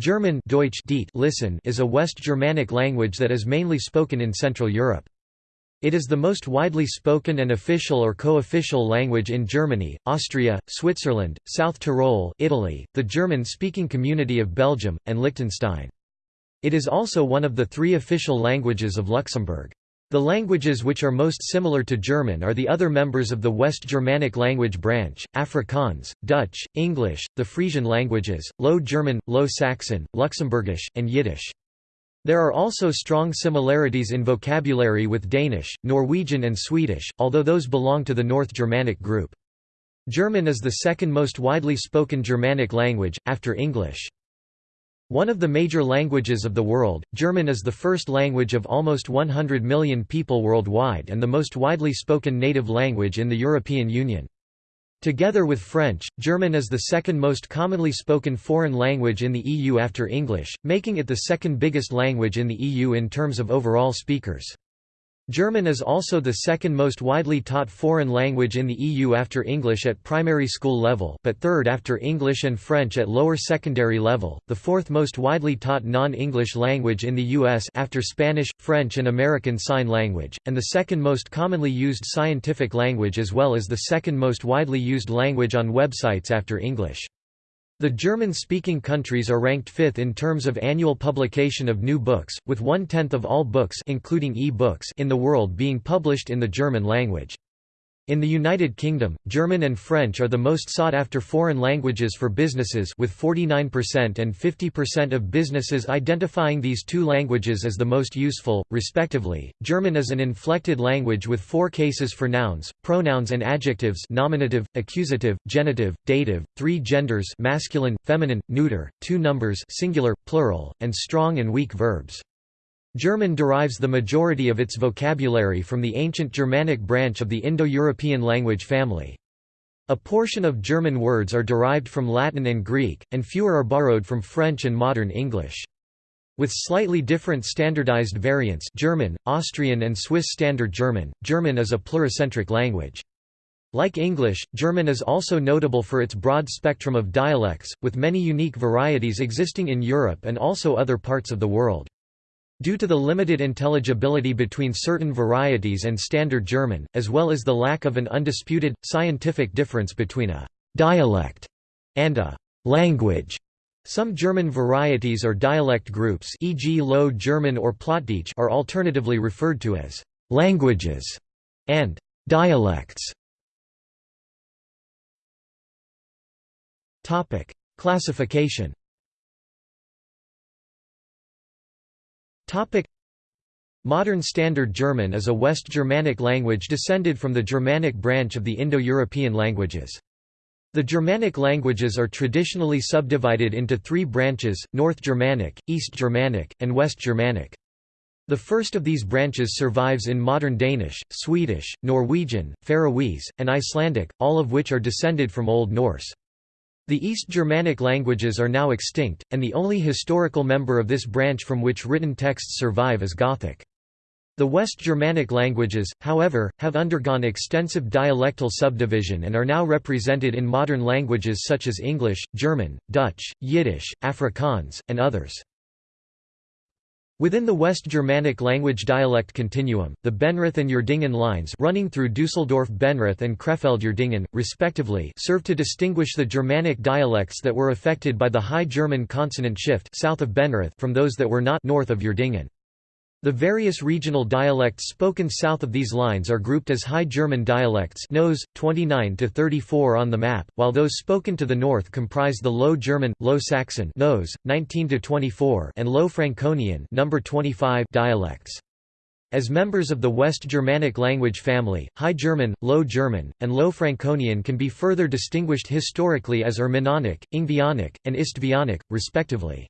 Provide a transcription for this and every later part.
German Deutsch listen is a West Germanic language that is mainly spoken in Central Europe. It is the most widely spoken and official or co-official language in Germany, Austria, Switzerland, South Tyrol Italy, the German-speaking community of Belgium, and Liechtenstein. It is also one of the three official languages of Luxembourg. The languages which are most similar to German are the other members of the West Germanic language branch, Afrikaans, Dutch, English, the Frisian languages, Low German, Low Saxon, Luxembourgish, and Yiddish. There are also strong similarities in vocabulary with Danish, Norwegian and Swedish, although those belong to the North Germanic group. German is the second most widely spoken Germanic language, after English. One of the major languages of the world, German is the first language of almost 100 million people worldwide and the most widely spoken native language in the European Union. Together with French, German is the second most commonly spoken foreign language in the EU after English, making it the second biggest language in the EU in terms of overall speakers. German is also the second most widely taught foreign language in the EU after English at primary school level, but third after English and French at lower secondary level, the fourth most widely taught non-English language in the US after Spanish, French and American Sign Language, and the second most commonly used scientific language as well as the second most widely used language on websites after English. The German-speaking countries are ranked fifth in terms of annual publication of new books, with one-tenth of all books including e-books in the world being published in the German language. In the United Kingdom, German and French are the most sought-after foreign languages for businesses with 49% and 50% of businesses identifying these two languages as the most useful, respectively. German is an inflected language with four cases for nouns, pronouns and adjectives nominative, accusative, genitive, dative, three genders masculine, feminine, neuter, two numbers singular, plural, and strong and weak verbs. German derives the majority of its vocabulary from the ancient Germanic branch of the Indo-European language family. A portion of German words are derived from Latin and Greek, and fewer are borrowed from French and modern English. With slightly different standardized variants German, Austrian and Swiss Standard German, German is a pluricentric language. Like English, German is also notable for its broad spectrum of dialects, with many unique varieties existing in Europe and also other parts of the world. Due to the limited intelligibility between certain varieties and Standard German, as well as the lack of an undisputed, scientific difference between a «dialect» and a «language», some German varieties or dialect groups e.g. Low German or Plattdeutsch are alternatively referred to as «languages» and «dialects». Classification Modern Standard German is a West Germanic language descended from the Germanic branch of the Indo-European languages. The Germanic languages are traditionally subdivided into three branches, North Germanic, East Germanic, and West Germanic. The first of these branches survives in modern Danish, Swedish, Norwegian, Faroese, and Icelandic, all of which are descended from Old Norse. The East Germanic languages are now extinct, and the only historical member of this branch from which written texts survive is Gothic. The West Germanic languages, however, have undergone extensive dialectal subdivision and are now represented in modern languages such as English, German, Dutch, Yiddish, Afrikaans, and others. Within the West Germanic language dialect continuum, the Benrath and Uerdingen lines running through Düsseldorf-Benrath and Krefeld-Uerdingen, respectively serve to distinguish the Germanic dialects that were affected by the High German consonant shift south of Benrath from those that were not north of Uerdingen. The various regional dialects spoken south of these lines are grouped as High German dialects Nose, 29 to 34 on the map, while those spoken to the north comprise the Low German, Low Saxon Nose, 19 to 24 and Low Franconian number 25 dialects. As members of the West Germanic language family, High German, Low German, and Low Franconian can be further distinguished historically as Irminonic, Ingvaeonic, and Istvaeonic, respectively.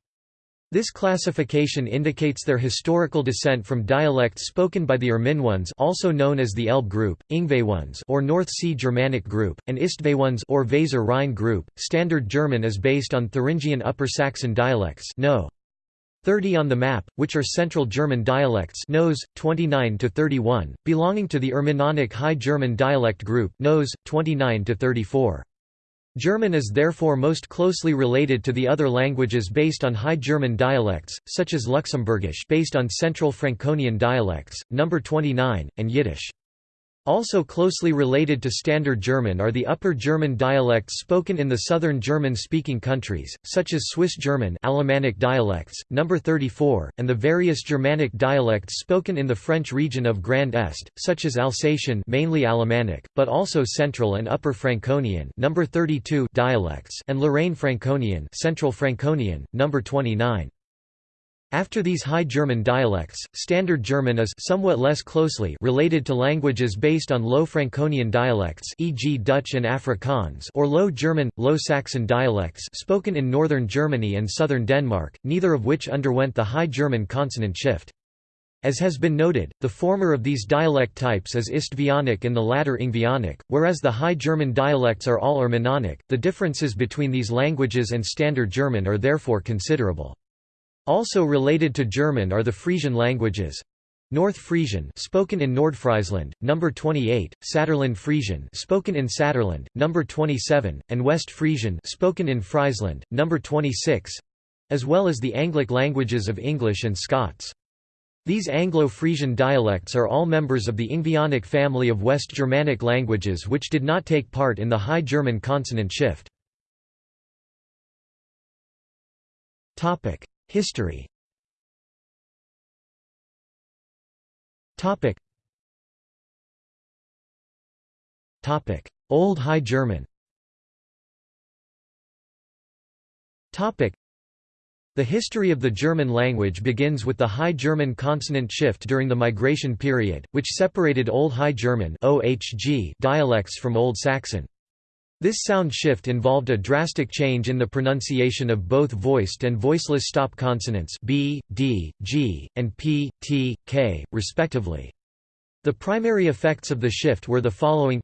This classification indicates their historical descent from dialects spoken by the Erminones also known as the Elbe group, Ingvaeones or North Sea Germanic group, and Istvaeones or Weser Rhine group. Standard German is based on Thuringian Upper Saxon dialects no. 30 on the map, which are Central German dialects Nose, 29 to 31, belonging to the Erminonic High German dialect group Nose, 29 to 34. German is therefore most closely related to the other languages based on High German dialects, such as Luxembourgish based on Central Franconian dialects, number 29, and Yiddish. Also closely related to Standard German are the Upper German dialects spoken in the southern German-speaking countries, such as Swiss German Alemannic dialects, number 34, and the various Germanic dialects spoken in the French region of Grand Est, such as Alsatian mainly Alemannic, but also Central and Upper Franconian number 32 dialects and Lorraine Franconian Central Franconian, number 29. After these High German dialects, Standard German is somewhat less closely related to languages based on Low Franconian dialects e.g. Dutch and Afrikaans or Low German, Low Saxon dialects spoken in northern Germany and southern Denmark, neither of which underwent the High German consonant shift. As has been noted, the former of these dialect types is Istvaeonic and the latter Ingvaeonic, whereas the High German dialects are all Irminonic. The differences between these languages and Standard German are therefore considerable. Also related to German are the Frisian languages. North Frisian spoken in Nordfriesland, number 28, Saterland Frisian spoken in Saterland, number 27, and West Frisian spoken in Friesland, number 26, as well as the Anglic languages of English and Scots. These Anglo-Frisian dialects are all members of the Ingvaeonic family of West Germanic languages which did not take part in the High German consonant shift. History. Topic. Topic. Old High German. Topic. The history of the German language begins with the High German consonant shift during the migration period, which separated Old High German dialects from Old Saxon. This sound shift involved a drastic change in the pronunciation of both voiced and voiceless stop consonants b, d, g, and p, t, k, respectively. The primary effects of the shift were the following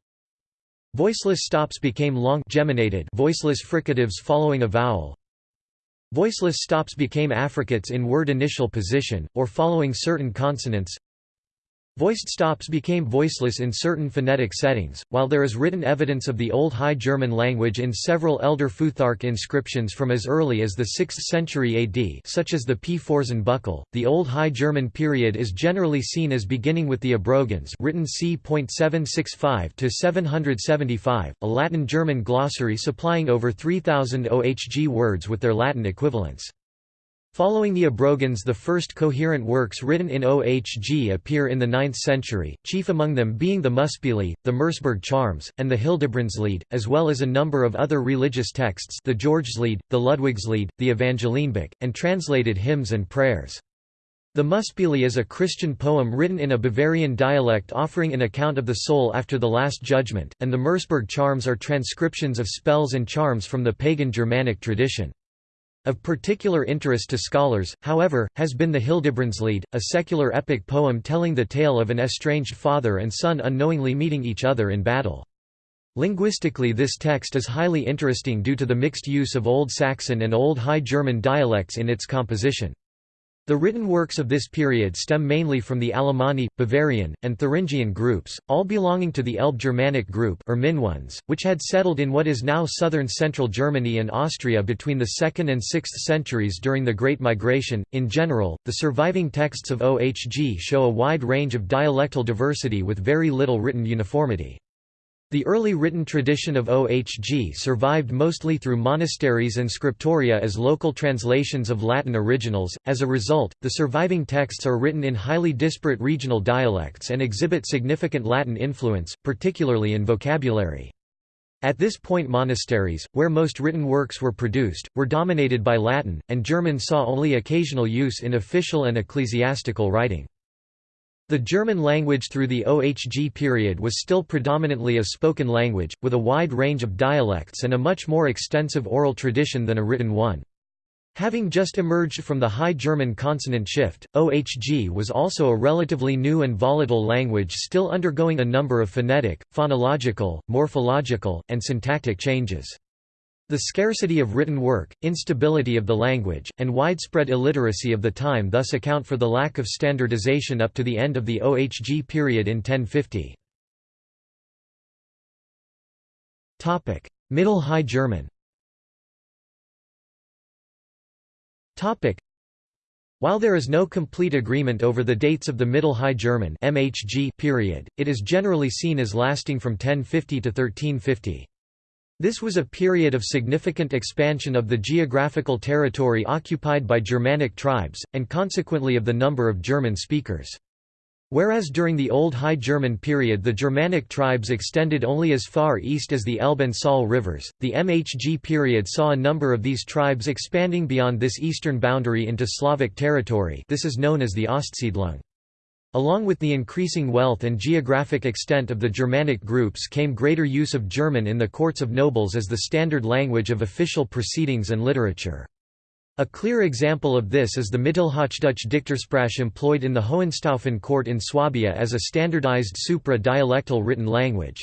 Voiceless stops became long geminated voiceless fricatives following a vowel. Voiceless stops became affricates in word initial position, or following certain consonants. Voiced stops became voiceless in certain phonetic settings, while there is written evidence of the Old High German language in several Elder Futhark inscriptions from as early as the 6th century AD such as the Pforzen buckle. The Old High German period is generally seen as beginning with the Abrogans written c. 765 to 775, a Latin-German glossary supplying over 3,000 OHG words with their Latin equivalents. Following the Abrogans the first coherent works written in OHG appear in the 9th century, chief among them being the Muspilli, the Merseburg Charms, and the Hildebrandslied, as well as a number of other religious texts the Georgslied, the Ludwigslied, the Evangelienbuch, and translated hymns and prayers. The Muspilli is a Christian poem written in a Bavarian dialect offering an account of the soul after the Last Judgment, and the Merseburg Charms are transcriptions of spells and charms from the pagan Germanic tradition. Of particular interest to scholars, however, has been the Hildebrandslied, a secular epic poem telling the tale of an estranged father and son unknowingly meeting each other in battle. Linguistically this text is highly interesting due to the mixed use of Old Saxon and Old High German dialects in its composition. The written works of this period stem mainly from the Alemanni, Bavarian, and Thuringian groups, all belonging to the Elbe Germanic group or Minuans, which had settled in what is now southern central Germany and Austria between the 2nd and 6th centuries during the Great Migration. In general, the surviving texts of OHG show a wide range of dialectal diversity with very little written uniformity. The early written tradition of OHG survived mostly through monasteries and scriptoria as local translations of Latin originals. As a result, the surviving texts are written in highly disparate regional dialects and exhibit significant Latin influence, particularly in vocabulary. At this point monasteries, where most written works were produced, were dominated by Latin, and German saw only occasional use in official and ecclesiastical writing. The German language through the OHG period was still predominantly a spoken language, with a wide range of dialects and a much more extensive oral tradition than a written one. Having just emerged from the High German consonant shift, OHG was also a relatively new and volatile language still undergoing a number of phonetic, phonological, morphological, and syntactic changes. The scarcity of written work, instability of the language, and widespread illiteracy of the time thus account for the lack of standardization up to the end of the OHG period in 1050. Middle High German while there is no complete agreement over the dates of the Middle High German (MHG) period, it is generally seen as lasting from 1050 to 1350. This was a period of significant expansion of the geographical territory occupied by Germanic tribes, and consequently of the number of German speakers. Whereas during the Old High German period the Germanic tribes extended only as far east as the Elbe and Saale rivers, the MHG period saw a number of these tribes expanding beyond this eastern boundary into Slavic territory this is known as the Ostsiedlung. Along with the increasing wealth and geographic extent of the Germanic groups came greater use of German in the courts of nobles as the standard language of official proceedings and literature. A clear example of this is the Mittelhochdeutsche Dichtersprache employed in the Hohenstaufen court in Swabia as a standardized supra-dialectal written language.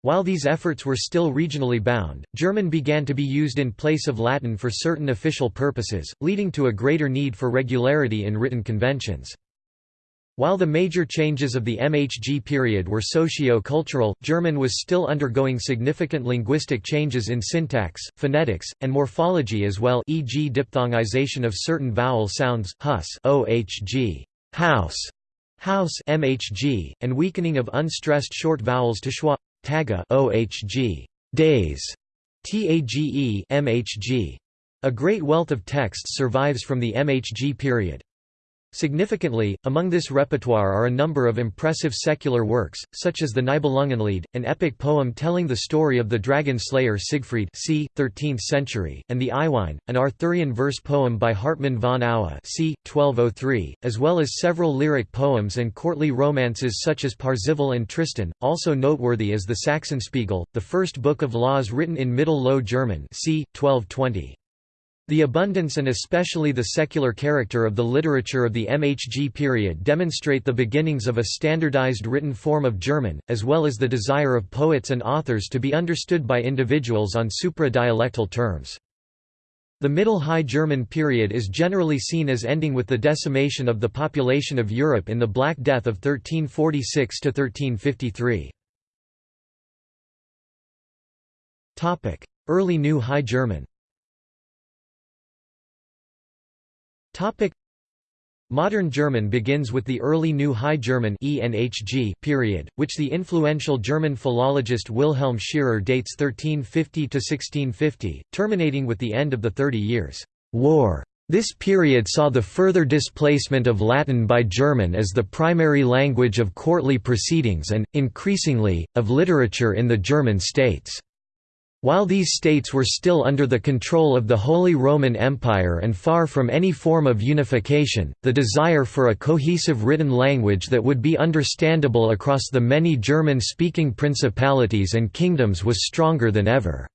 While these efforts were still regionally bound, German began to be used in place of Latin for certain official purposes, leading to a greater need for regularity in written conventions. While the major changes of the MHG period were socio-cultural, German was still undergoing significant linguistic changes in syntax, phonetics, and morphology as well e.g. diphthongization of certain vowel sounds, hus ohg, house, house mhg, and weakening of unstressed short vowels to schwa, taga ohg, days, tage mhg. A great wealth of texts survives from the MHG period. Significantly, among this repertoire are a number of impressive secular works, such as the Nibelungenlied, an epic poem telling the story of the dragon slayer Siegfried c. 13th century, and the Iwein, an Arthurian verse poem by Hartmann von Aue c. 1203, as well as several lyric poems and courtly romances such as Parzival and Tristan. Also noteworthy is the Sachsenspiegel, the first book of laws written in Middle Low German c. 1220. The abundance and especially the secular character of the literature of the MHG period demonstrate the beginnings of a standardized written form of German, as well as the desire of poets and authors to be understood by individuals on supra-dialectal terms. The Middle High German period is generally seen as ending with the decimation of the population of Europe in the Black Death of 1346–1353. Early New High German Topic Modern German begins with the early New High German period, which the influential German philologist Wilhelm Scherer dates 1350 to 1650, terminating with the end of the Thirty Years' War. This period saw the further displacement of Latin by German as the primary language of courtly proceedings and, increasingly, of literature in the German states. While these states were still under the control of the Holy Roman Empire and far from any form of unification, the desire for a cohesive written language that would be understandable across the many German-speaking principalities and kingdoms was stronger than ever.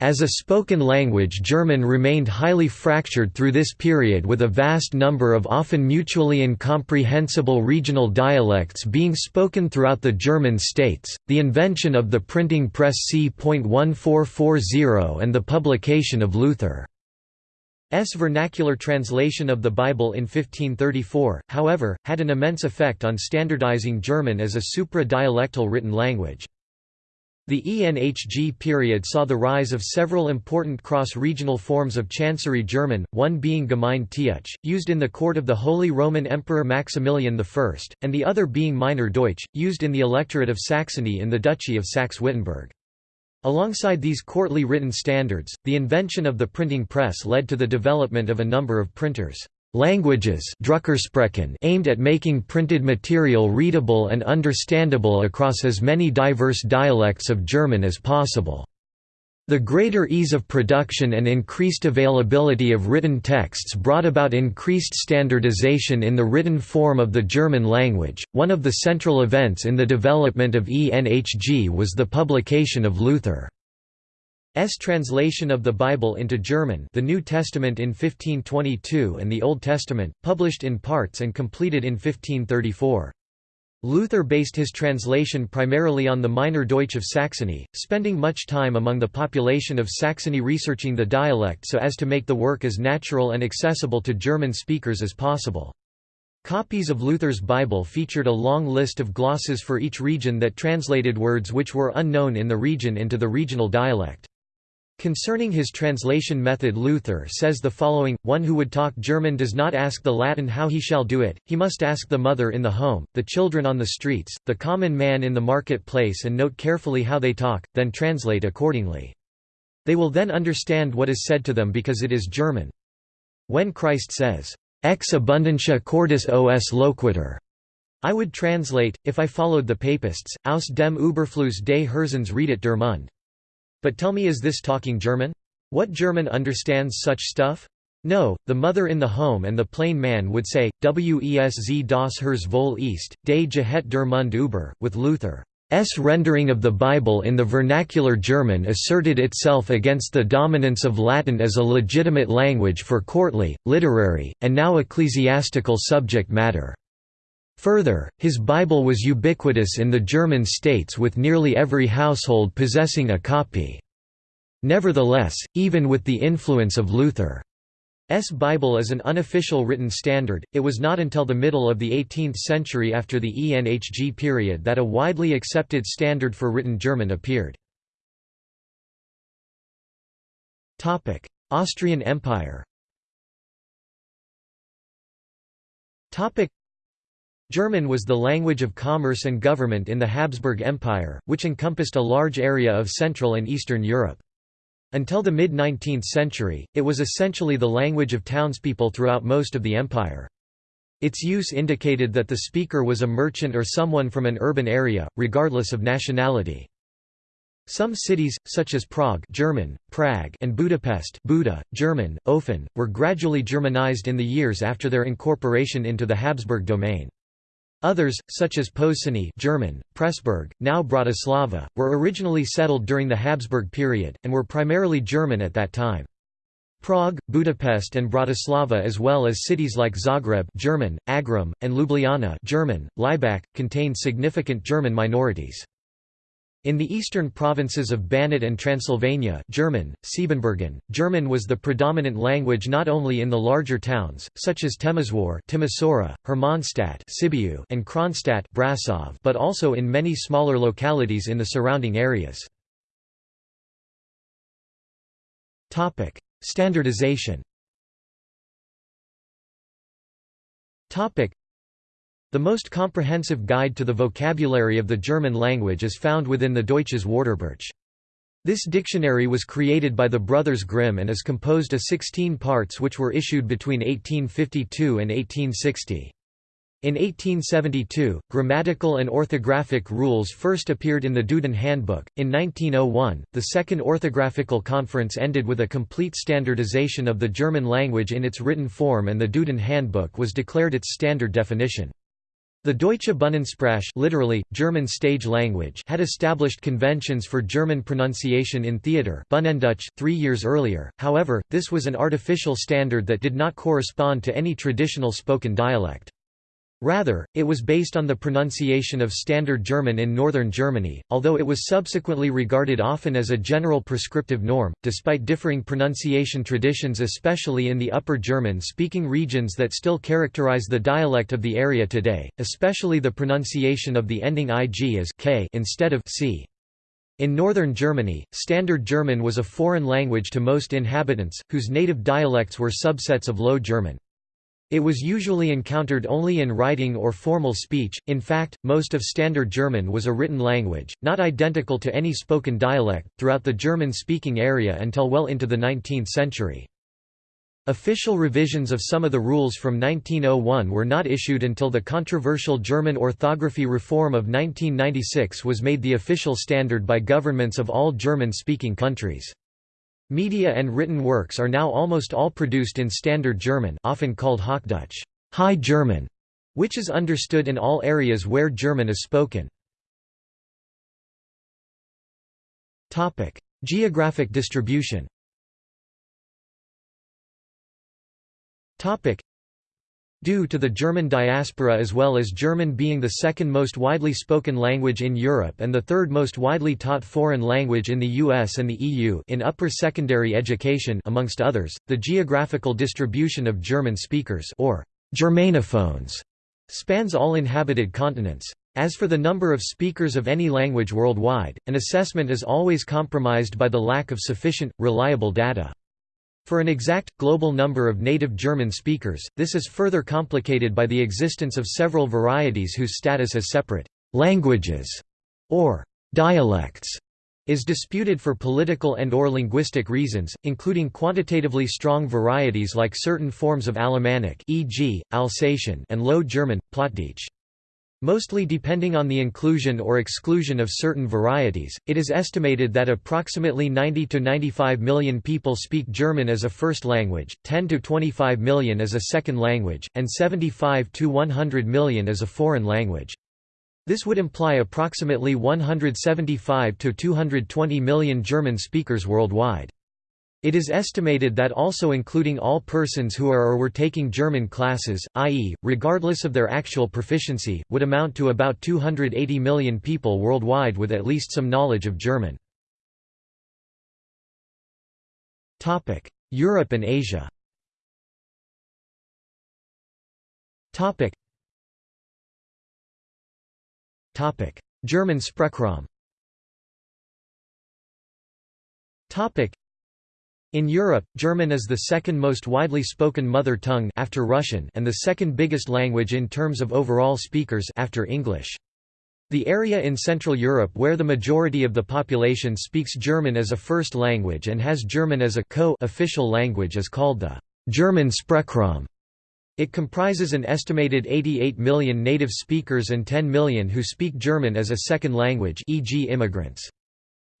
As a spoken language German remained highly fractured through this period with a vast number of often mutually incomprehensible regional dialects being spoken throughout the German states, the invention of the printing press c.1440 and the publication of Luther's vernacular translation of the Bible in 1534, however, had an immense effect on standardizing German as a supra-dialectal written language. The ENHG period saw the rise of several important cross-regional forms of Chancery German, one being Gemein Deutsch, used in the court of the Holy Roman Emperor Maximilian I, and the other being Meißner Deutsch, used in the electorate of Saxony in the Duchy of Saxe-Wittenberg. Alongside these courtly written standards, the invention of the printing press led to the development of a number of printers languages aimed at making printed material readable and understandable across as many diverse dialects of German as possible. The greater ease of production and increased availability of written texts brought about increased standardization in the written form of the German language. One of the central events in the development of ENHG was the publication of Luther. S. translation of the Bible into German the New Testament in 1522 and the Old Testament, published in parts and completed in 1534. Luther based his translation primarily on the Meißner Deutsch of Saxony, spending much time among the population of Saxony researching the dialect so as to make the work as natural and accessible to German speakers as possible. Copies of Luther's Bible featured a long list of glosses for each region that translated words which were unknown in the region into the regional dialect. Concerning his translation method Luther says the following, one who would talk German does not ask the Latin how he shall do it, he must ask the mother in the home, the children on the streets, the common man in the market-place and note carefully how they talk, then translate accordingly. They will then understand what is said to them because it is German. When Christ says, Ex abundantia cordis os loquitur. I would translate, if I followed the papists, aus dem Überfluss des Herzens redet der Mund. But tell me is this talking German? What German understands such stuff? No, the mother in the home and the plain man would say, Wes das Herz wohl ist, de Gehet der Mund über, with Luther. S rendering of the Bible in the vernacular German asserted itself against the dominance of Latin as a legitimate language for courtly, literary, and now ecclesiastical subject matter. Further, his Bible was ubiquitous in the German states with nearly every household possessing a copy. Nevertheless, even with the influence of Luther S. Bible is an unofficial written standard, it was not until the middle of the 18th century after the ENHG period that a widely accepted standard for written German appeared. Austrian Empire German was the language of commerce and government in the Habsburg Empire, which encompassed a large area of Central and Eastern Europe. Until the mid-19th century, it was essentially the language of townspeople throughout most of the empire. Its use indicated that the speaker was a merchant or someone from an urban area, regardless of nationality. Some cities, such as Prague German, Prague and Budapest Buda, German, Ofen, were gradually Germanized in the years after their incorporation into the Habsburg domain. Others, such as Pozsony German, Pressburg, now Bratislava, were originally settled during the Habsburg period, and were primarily German at that time. Prague, Budapest and Bratislava as well as cities like Zagreb German, Agram, and Ljubljana German, Laibach, contained significant German minorities. In the eastern provinces of Banat and Transylvania German, Siebenbürgen, German was the predominant language not only in the larger towns, such as Temeswar Timisoara, Hermannstadt Sibiu and Kronstadt Brasov, but also in many smaller localities in the surrounding areas. Standardization the most comprehensive guide to the vocabulary of the German language is found within the Deutsches Wörterbuch. This dictionary was created by the brothers Grimm and is composed of 16 parts which were issued between 1852 and 1860. In 1872, grammatical and orthographic rules first appeared in the Duden Handbook. In 1901, the Second Orthographical Conference ended with a complete standardization of the German language in its written form and the Duden Handbook was declared its standard definition. The Deutsche Bühnensprache literally, German stage language had established conventions for German pronunciation in theatre three years earlier, however, this was an artificial standard that did not correspond to any traditional spoken dialect. Rather, it was based on the pronunciation of Standard German in northern Germany, although it was subsequently regarded often as a general prescriptive norm, despite differing pronunciation traditions especially in the Upper German-speaking regions that still characterize the dialect of the area today, especially the pronunciation of the ending ig as k instead of c. In northern Germany, Standard German was a foreign language to most inhabitants, whose native dialects were subsets of Low German. It was usually encountered only in writing or formal speech, in fact, most of Standard German was a written language, not identical to any spoken dialect, throughout the German-speaking area until well into the 19th century. Official revisions of some of the rules from 1901 were not issued until the controversial German orthography reform of 1996 was made the official standard by governments of all German-speaking countries. Media and written works are now almost all produced in Standard German often called Hochdeutsch High German", which is understood in all areas where German is spoken. Geographic distribution Due to the German diaspora as well as German being the second most widely spoken language in Europe and the third most widely taught foreign language in the US and the EU in upper secondary education amongst others, the geographical distribution of German speakers or Germanophones Spans all inhabited continents. As for the number of speakers of any language worldwide, an assessment is always compromised by the lack of sufficient, reliable data. For an exact, global number of native German speakers, this is further complicated by the existence of several varieties whose status as separate «languages» or «dialects» is disputed for political and or linguistic reasons, including quantitatively strong varieties like certain forms of Alemannic e.g., Alsatian and Low German, Plattdeutsch. Mostly depending on the inclusion or exclusion of certain varieties, it is estimated that approximately 90 to 95 million people speak German as a first language, 10 to 25 million as a second language, and 75 to 100 million as a foreign language. This would imply approximately 175 to 220 million German speakers worldwide. It is estimated that also including all persons who are or were taking German classes, i.e., regardless of their actual proficiency, would amount to about 280 million people worldwide with at least some knowledge of German. Europe and Asia German Sprechraum in Europe, German is the second most widely spoken mother tongue after Russian and the second biggest language in terms of overall speakers after English. The area in Central Europe where the majority of the population speaks German as a first language and has German as a co-official language is called the German Sprechraum. It comprises an estimated 88 million native speakers and 10 million who speak German as a second language e.g. immigrants.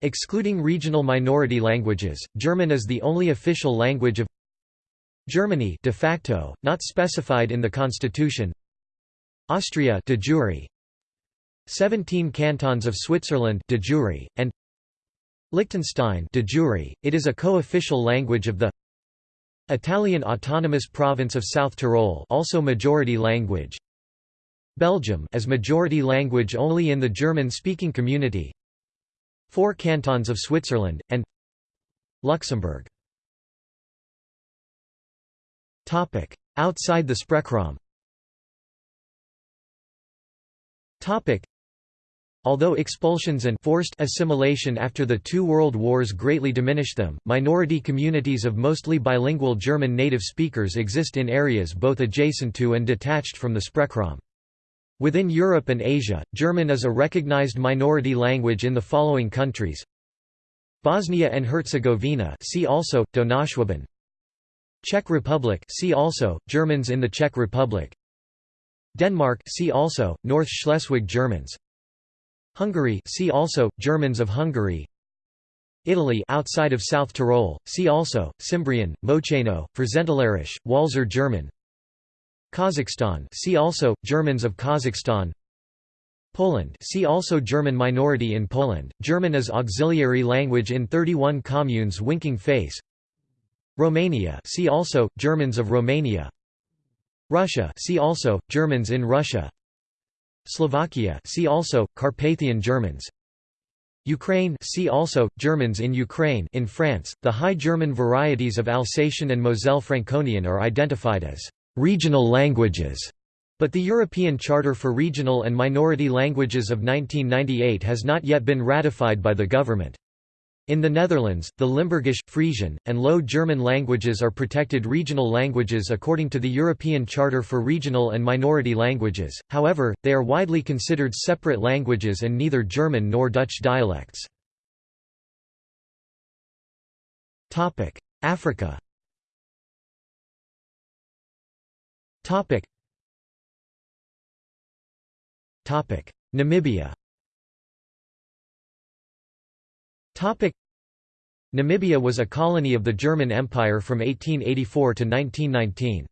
Excluding regional minority languages, German is the only official language of Germany de facto, not specified in the constitution. Austria de jure. 17 cantons of Switzerland de jure, and Liechtenstein de jure. It is a co-official language of the Italian autonomous province of South Tyrol also majority language. Belgium as majority language only in the German-speaking community Four cantons of Switzerland, and Luxembourg. Outside the Sprechraum Although expulsions and forced assimilation after the two world wars greatly diminished them, minority communities of mostly bilingual German native speakers exist in areas both adjacent to and detached from the Sprechraum. Within Europe and Asia, German is a recognized minority language in the following countries: Bosnia and Herzegovina, see also Donauschwaben. Czech Republic, see also Germans in the Czech Republic. Denmark, see also North Schleswig Germans. Hungary, see also Germans of Hungary. Italy outside of South Tyrol, see also Cimbrian, Moceno, Frühzentalerisch, Walser German. Kazakhstan see also Germans of Kazakhstan. Poland see also German minority in Poland. German as auxiliary language in 31 communes winking face. Romania see also Germans of Romania. Russia see also Germans in Russia. Slovakia see also Carpathian Germans. Ukraine see also Germans in Ukraine. In France the High German varieties of Alsatian and Moselle Franconian are identified as regional languages, but the European Charter for Regional and Minority Languages of 1998 has not yet been ratified by the government. In the Netherlands, the Limburgish, Frisian, and Low German languages are protected regional languages according to the European Charter for Regional and Minority Languages, however, they are widely considered separate languages and neither German nor Dutch dialects. Africa Topic. Topic. Namibia Topic. Namibia was a colony of the German Empire from 1884 to 1919.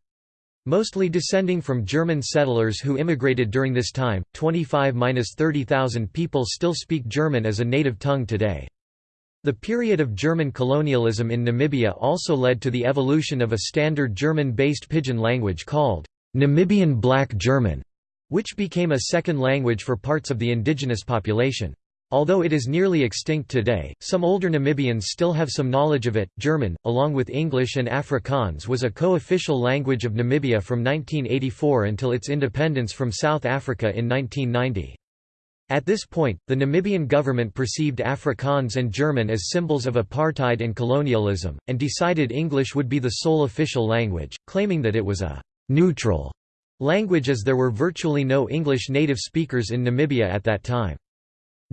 Mostly descending from German settlers who immigrated during this time, 25–30,000 people still speak German as a native tongue today. The period of German colonialism in Namibia also led to the evolution of a standard German-based pidgin language called Namibian Black German, which became a second language for parts of the indigenous population. Although it is nearly extinct today, some older Namibians still have some knowledge of it. German, along with English and Afrikaans, was a co official language of Namibia from 1984 until its independence from South Africa in 1990. At this point, the Namibian government perceived Afrikaans and German as symbols of apartheid and colonialism, and decided English would be the sole official language, claiming that it was a «neutral» language as there were virtually no English native speakers in Namibia at that time.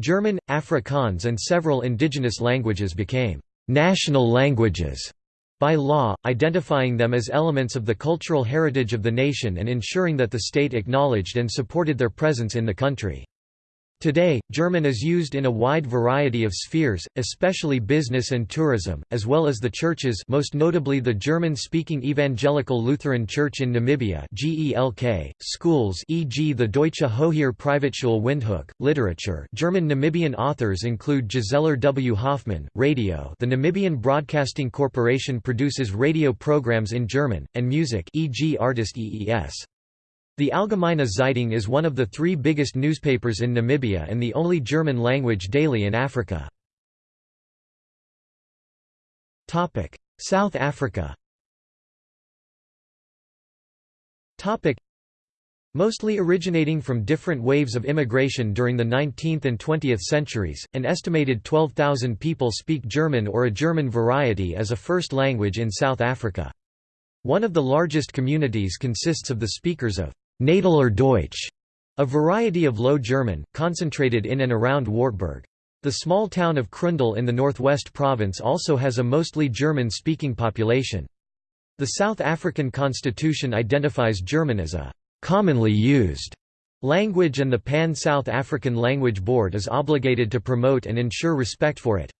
German, Afrikaans and several indigenous languages became «national languages» by law, identifying them as elements of the cultural heritage of the nation and ensuring that the state acknowledged and supported their presence in the country. Today, German is used in a wide variety of spheres, especially business and tourism, as well as the churches most notably the German-speaking Evangelical Lutheran Church in Namibia GELK, schools e.g. the Deutsche Hochschule Privatschule Windhoek, literature German Namibian authors include Giselher W. Hoffmann, radio the Namibian Broadcasting Corporation produces radio programs in German, and music e.g. artist EES. The Allgemeine Zeitung is one of the three biggest newspapers in Namibia and the only German-language daily in Africa. South Africa Mostly originating from different waves of immigration during the 19th and 20th centuries, an estimated 12,000 people speak German or a German variety as a first language in South Africa. One of the largest communities consists of the speakers of Nataler Deutsch, a variety of Low German, concentrated in and around Wartburg. The small town of Kroondal in the Northwest Province also has a mostly German-speaking population. The South African constitution identifies German as a «commonly used» language and the Pan-South African Language Board is obligated to promote and ensure respect for it.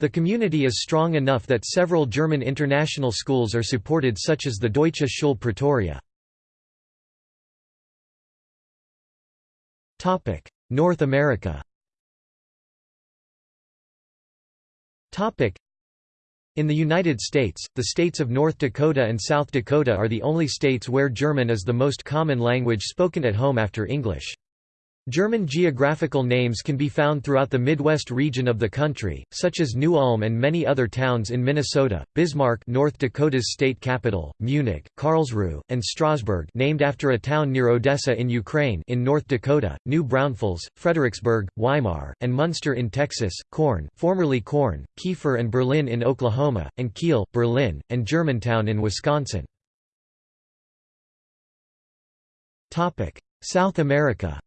The community is strong enough that several German international schools are supported such as the Deutsche Schule Pretoria. Topic: North America. Topic: In the United States, the states of North Dakota and South Dakota are the only states where German is the most common language spoken at home after English. German geographical names can be found throughout the Midwest region of the country, such as New Ulm and many other towns in Minnesota, Bismarck North Dakota's state capital, Munich, Karlsruhe, and Strasbourg named after a town near Odessa in Ukraine in North Dakota, New Braunfels, Fredericksburg, Weimar, and Munster in Texas, Corn formerly Corn, Kiefer and Berlin in Oklahoma, and Kiel, Berlin, and Germantown in Wisconsin. South America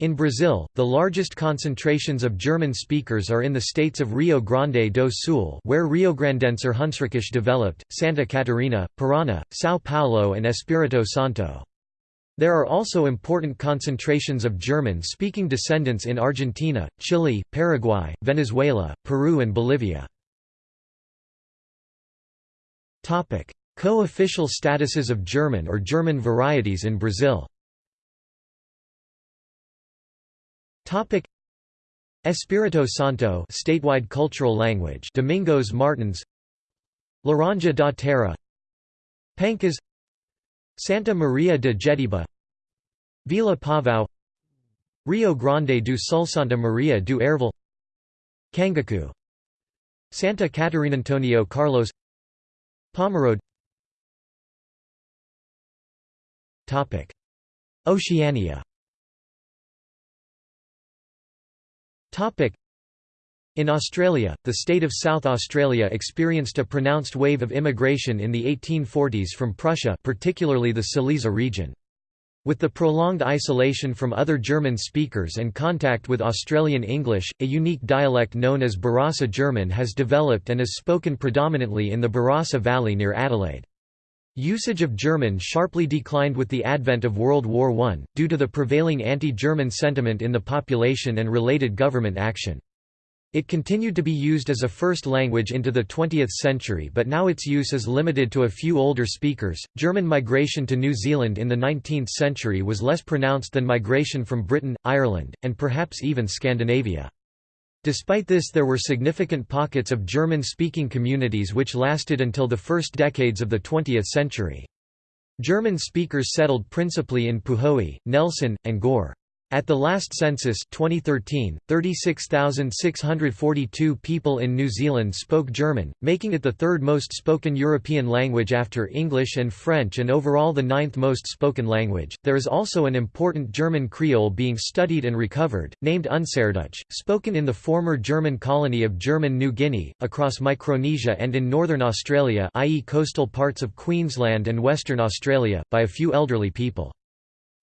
In Brazil, the largest concentrations of German speakers are in the states of Rio Grande do Sul where Rio Riograndenser Hunsrückisch developed, Santa Catarina, Paraná, São Paulo and Espírito Santo. There are also important concentrations of German-speaking descendants in Argentina, Chile, Paraguay, Venezuela, Peru and Bolivia. Co-official statuses of German or German varieties in Brazil Topic. Espírito Santo statewide cultural language. Domingos Martins. Laranja da Terra. Pancas. Santa Maria de Jetibá Vila Pavão Rio Grande do Sul Santa Maria do Herval. Kangaku. Santa Catarina Antonio Carlos. Pomerode. Topic. Oceania In Australia, the state of South Australia experienced a pronounced wave of immigration in the 1840s from Prussia particularly the Silesia region. With the prolonged isolation from other German speakers and contact with Australian English, a unique dialect known as Barossa German has developed and is spoken predominantly in the Barossa Valley near Adelaide. Usage of German sharply declined with the advent of World War I, due to the prevailing anti-German sentiment in the population and related government action. It continued to be used as a first language into the 20th century, but now its use is limited to a few older speakers. German migration to New Zealand in the 19th century was less pronounced than migration from Britain, Ireland, and perhaps even Scandinavia. Despite this there were significant pockets of German-speaking communities which lasted until the first decades of the 20th century. German speakers settled principally in Puhoi, Nelson, and Gore. At the last census 2013, 36,642 people in New Zealand spoke German, making it the third most spoken European language after English and French and overall the ninth most spoken language. There is also an important German Creole being studied and recovered, named Unserdeutsch, spoken in the former German colony of German New Guinea, across Micronesia and in northern Australia i.e. coastal parts of Queensland and Western Australia, by a few elderly people.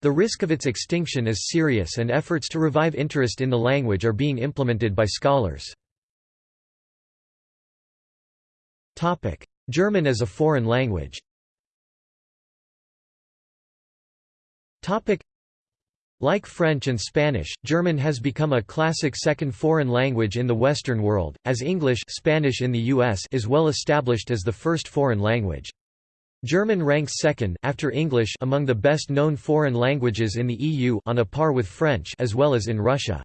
The risk of its extinction is serious and efforts to revive interest in the language are being implemented by scholars. German as a foreign language like French and Spanish, German has become a classic second foreign language in the Western world, as English Spanish in the US is well established as the first foreign language. German ranks second after English among the best-known foreign languages in the EU on a par with French as well as in Russia.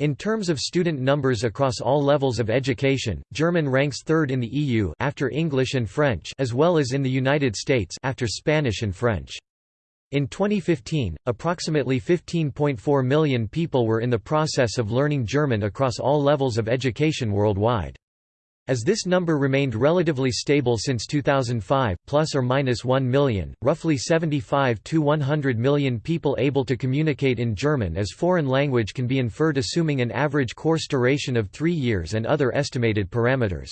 In terms of student numbers across all levels of education, German ranks third in the EU after English and French as well as in the United States after Spanish and French. In 2015, approximately 15.4 million people were in the process of learning German across all levels of education worldwide. As this number remained relatively stable since 2005, plus or minus 1 million, roughly 75 to 100 million people able to communicate in German as foreign language can be inferred assuming an average course duration of 3 years and other estimated parameters.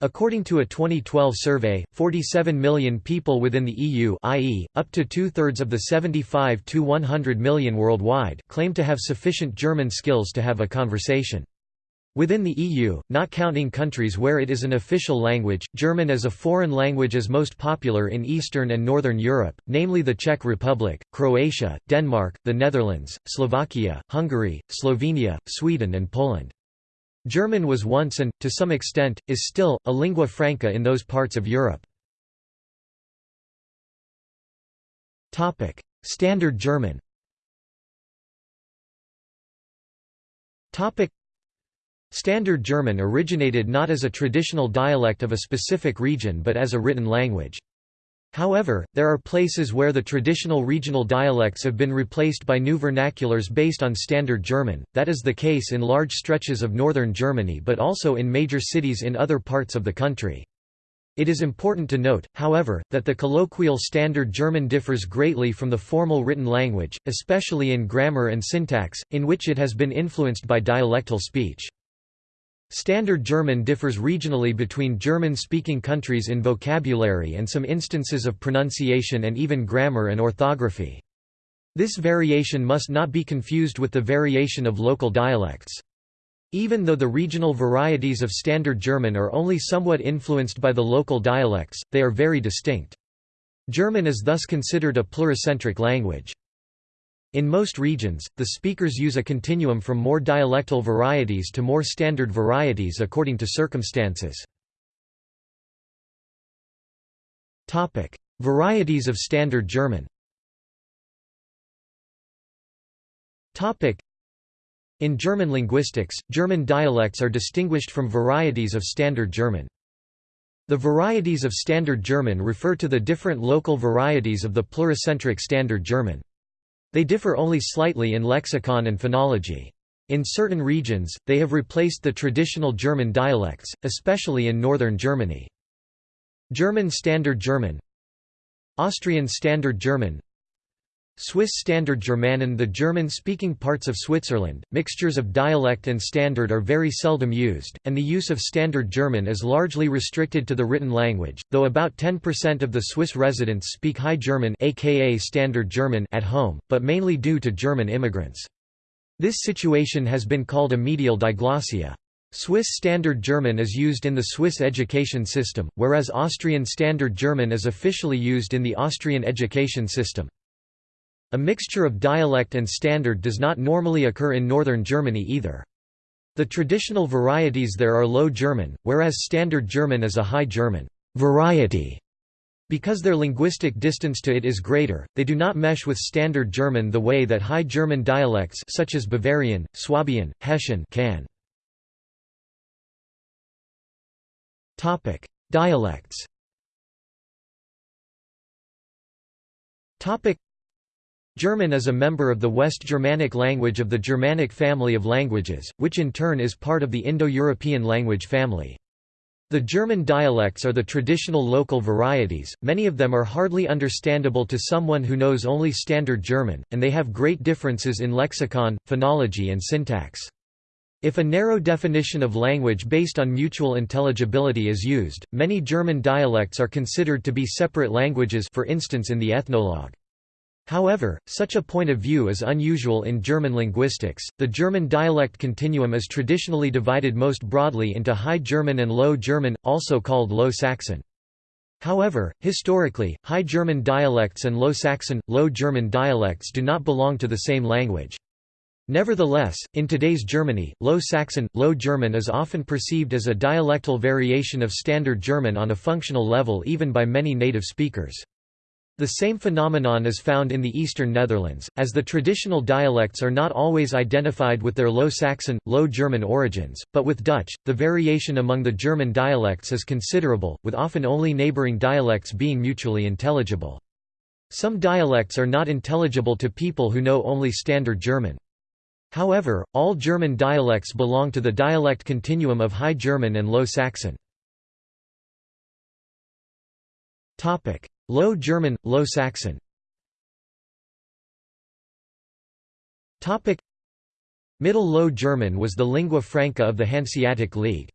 According to a 2012 survey, 47 million people within the EU i.e., up to two-thirds of the 75 to 100 million worldwide claim to have sufficient German skills to have a conversation. Within the EU, not counting countries where it is an official language, German as a foreign language is most popular in Eastern and Northern Europe, namely the Czech Republic, Croatia, Denmark, the Netherlands, Slovakia, Hungary, Slovenia, Sweden and Poland. German was once and, to some extent, is still, a lingua franca in those parts of Europe. Standard German Standard German originated not as a traditional dialect of a specific region but as a written language. However, there are places where the traditional regional dialects have been replaced by new vernaculars based on Standard German, that is the case in large stretches of northern Germany but also in major cities in other parts of the country. It is important to note, however, that the colloquial Standard German differs greatly from the formal written language, especially in grammar and syntax, in which it has been influenced by dialectal speech. Standard German differs regionally between German-speaking countries in vocabulary and some instances of pronunciation and even grammar and orthography. This variation must not be confused with the variation of local dialects. Even though the regional varieties of Standard German are only somewhat influenced by the local dialects, they are very distinct. German is thus considered a pluricentric language. In most regions, the speakers use a continuum from more dialectal varieties to more standard varieties according to circumstances. Varieties of Standard German In German linguistics, German dialects are distinguished from varieties of Standard German. The varieties of Standard German refer to the different local varieties of the pluricentric Standard German. They differ only slightly in lexicon and phonology. In certain regions, they have replaced the traditional German dialects, especially in northern Germany. German Standard German Austrian Standard German Swiss Standard Germanen The German-speaking parts of Switzerland, mixtures of dialect and standard are very seldom used, and the use of Standard German is largely restricted to the written language, though about 10% of the Swiss residents speak High German aka Standard German at home, but mainly due to German immigrants. This situation has been called a medial diglossia. Swiss Standard German is used in the Swiss education system, whereas Austrian Standard German is officially used in the Austrian education system. A mixture of dialect and standard does not normally occur in northern Germany either. The traditional varieties there are Low German, whereas Standard German is a High German variety. Because their linguistic distance to it is greater, they do not mesh with Standard German the way that High German dialects such as Bavarian, Swabian, Hessian can. Topic: Dialects German is a member of the West Germanic language of the Germanic family of languages, which in turn is part of the Indo-European language family. The German dialects are the traditional local varieties, many of them are hardly understandable to someone who knows only Standard German, and they have great differences in lexicon, phonology and syntax. If a narrow definition of language based on mutual intelligibility is used, many German dialects are considered to be separate languages for instance in the ethnologue. However, such a point of view is unusual in German linguistics. The German dialect continuum is traditionally divided most broadly into High German and Low German, also called Low Saxon. However, historically, High German dialects and Low Saxon, Low German dialects do not belong to the same language. Nevertheless, in today's Germany, Low Saxon, Low German is often perceived as a dialectal variation of Standard German on a functional level even by many native speakers. The same phenomenon is found in the eastern Netherlands, as the traditional dialects are not always identified with their Low Saxon, Low German origins, but with Dutch, the variation among the German dialects is considerable, with often only neighbouring dialects being mutually intelligible. Some dialects are not intelligible to people who know only Standard German. However, all German dialects belong to the dialect continuum of High German and Low Saxon. Low German, Low Saxon Middle Low German was the lingua franca of the Hanseatic League.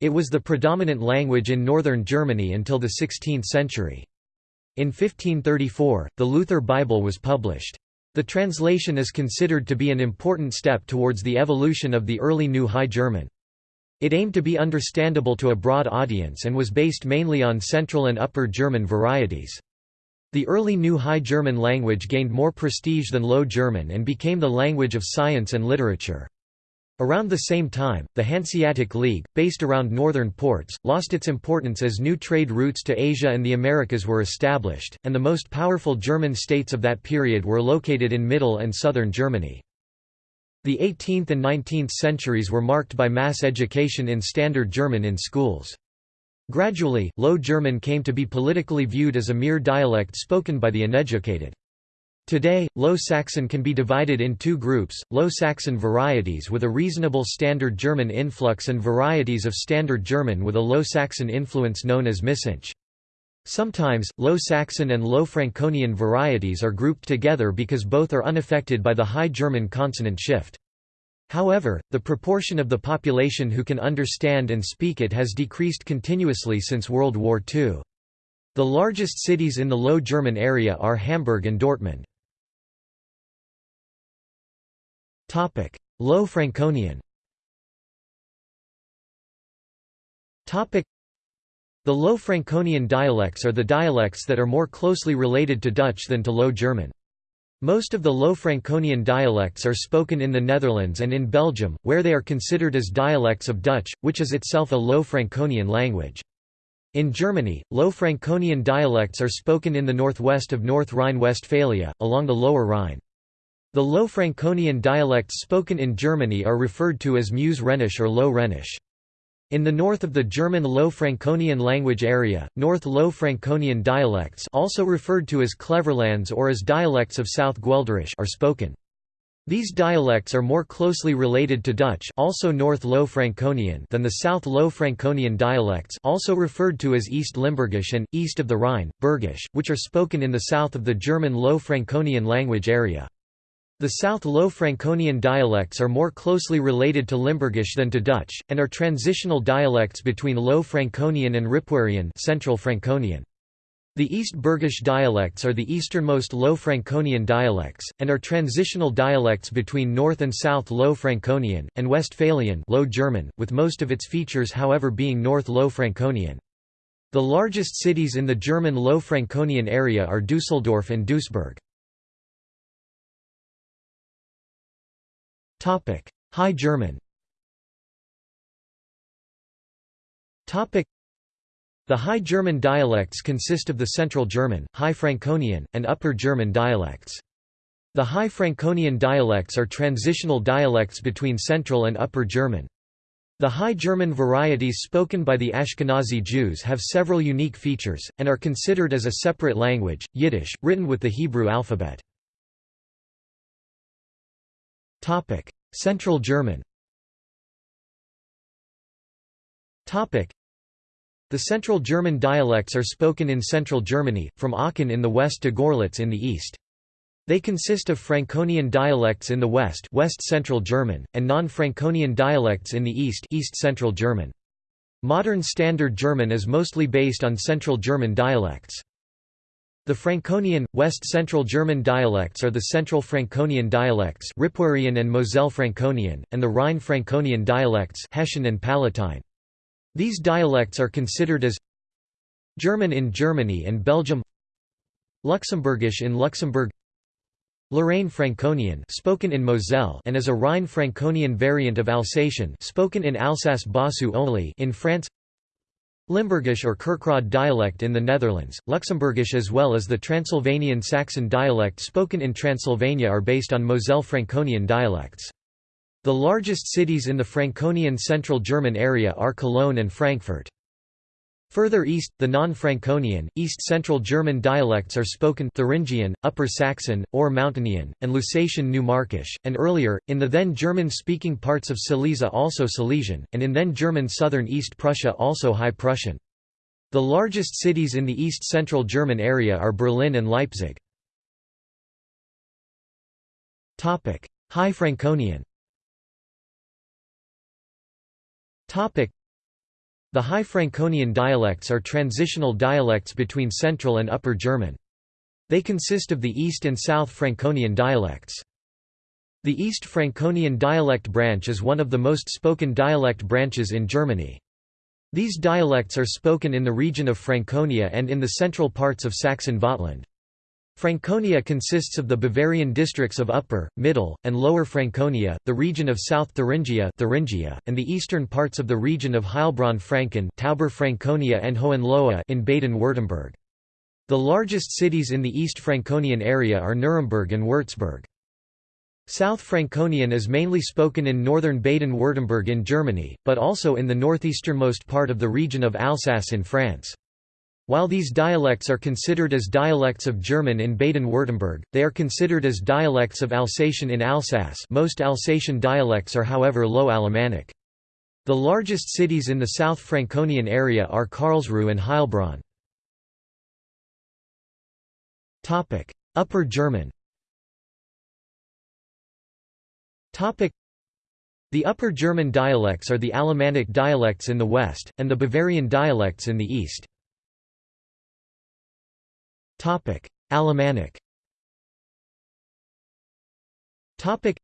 It was the predominant language in northern Germany until the 16th century. In 1534, the Luther Bible was published. The translation is considered to be an important step towards the evolution of the early New High German. It aimed to be understandable to a broad audience and was based mainly on Central and Upper German varieties. The early New High German language gained more prestige than Low German and became the language of science and literature. Around the same time, the Hanseatic League, based around northern ports, lost its importance as new trade routes to Asia and the Americas were established, and the most powerful German states of that period were located in middle and southern Germany. The 18th and 19th centuries were marked by mass education in Standard German in schools. Gradually, Low German came to be politically viewed as a mere dialect spoken by the uneducated. Today, Low Saxon can be divided in two groups, Low Saxon varieties with a reasonable Standard German influx and varieties of Standard German with a Low Saxon influence known as Missingsch. Sometimes, Low Saxon and Low Franconian varieties are grouped together because both are unaffected by the High German consonant shift. However, the proportion of the population who can understand and speak it has decreased continuously since World War II. The largest cities in the Low German area are Hamburg and Dortmund. Low Franconian the Low Franconian dialects are the dialects that are more closely related to Dutch than to Low German. Most of the Low Franconian dialects are spoken in the Netherlands and in Belgium, where they are considered as dialects of Dutch, which is itself a Low Franconian language. In Germany, Low Franconian dialects are spoken in the northwest of North Rhine-Westphalia, along the Lower Rhine. The Low Franconian dialects spoken in Germany are referred to as Meuse Rhenish or Low Rhenish. In the north of the German Low Franconian language area, North Low Franconian dialects also referred to as Cleverlands or as dialects of South Guelderish are spoken. These dialects are more closely related to Dutch also North Low Franconian than the South Low Franconian dialects also referred to as East Limburgish and, east of the Rhine, Bergish, which are spoken in the south of the German Low Franconian language area. The South Low Franconian dialects are more closely related to Limburgish than to Dutch, and are transitional dialects between Low Franconian and Ripuarian Central Franconian. The East Bergish dialects are the easternmost Low Franconian dialects, and are transitional dialects between North and South Low Franconian, and Westphalian Low German, with most of its features however being North Low Franconian. The largest cities in the German Low Franconian area are Dusseldorf and Duisburg. High German Topic: The High German dialects consist of the Central German, High Franconian, and Upper German dialects. The High Franconian dialects are transitional dialects between Central and Upper German. The High German varieties spoken by the Ashkenazi Jews have several unique features, and are considered as a separate language, Yiddish, written with the Hebrew alphabet. Central German the Central German dialects are spoken in central Germany, from Aachen in the west to Gorlitz in the east. They consist of Franconian dialects in the west West Central German, and non-Franconian dialects in the east East Central German. Modern Standard German is mostly based on Central German dialects. The Franconian, West Central German dialects are the Central Franconian dialects Ripuarian and Moselle Franconian, and the Rhine-Franconian dialects Hessian and Palatine. These dialects are considered as German in Germany and Belgium Luxembourgish in Luxembourg Lorraine Franconian spoken in Moselle and as a Rhine-Franconian variant of Alsatian spoken in Alsace-Bossue only in France Limburgish or Kerkrade dialect in the Netherlands, Luxembourgish as well as the Transylvanian Saxon dialect spoken in Transylvania are based on Moselle Franconian dialects. The largest cities in the Franconian Central German area are Cologne and Frankfurt. Further east, the non-Franconian, East-Central German dialects are spoken Thuringian, Upper Saxon, Ore Mountainian, and Lusatian New Markisch, and earlier, in the then German-speaking parts of Silesia also Silesian, and in then German southern East Prussia also High Prussian. The largest cities in the East-Central German area are Berlin and Leipzig. High Franconian the High Franconian dialects are transitional dialects between Central and Upper German. They consist of the East and South Franconian dialects. The East Franconian dialect branch is one of the most spoken dialect branches in Germany. These dialects are spoken in the region of Franconia and in the central parts of Saxon-Vogtland. Franconia consists of the Bavarian districts of Upper, Middle, and Lower Franconia, the region of South Thuringia, Thuringia and the eastern parts of the region of Heilbronn-Franken Tauber Franconia and Hohenlohe in Baden-Württemberg. The largest cities in the East Franconian area are Nuremberg and Würzburg. South Franconian is mainly spoken in northern Baden-Württemberg in Germany, but also in the northeasternmost part of the region of Alsace in France. While these dialects are considered as dialects of German in Baden-Württemberg, they are considered as dialects of Alsatian in Alsace most Alsatian dialects are however Low Alemannic. The largest cities in the South Franconian area are Karlsruhe and Heilbronn. Upper German The Upper German dialects are the Alemannic dialects in the west, and the Bavarian dialects in the east. Topic: Alemannic. Topic: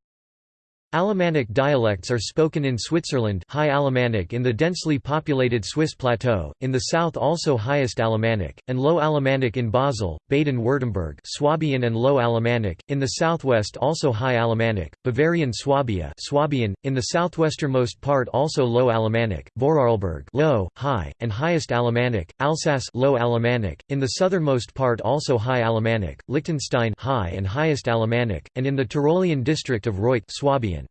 Alemannic dialects are spoken in Switzerland High Alemannic in the densely populated Swiss plateau, in the south also Highest Alemannic, and Low Alemannic in Basel, Baden-Württemberg Swabian and Low Alemannic, in the southwest also High Alemannic, Bavarian Swabia Swabian, in the southwesternmost part also Low Alemannic, Vorarlberg Low, High, and Highest Alemannic, Alsace Low Alemannic, in the southernmost part also High Alemannic, Liechtenstein High and Highest Alemannic, and in the Tyrolean district of Reutte Swabian.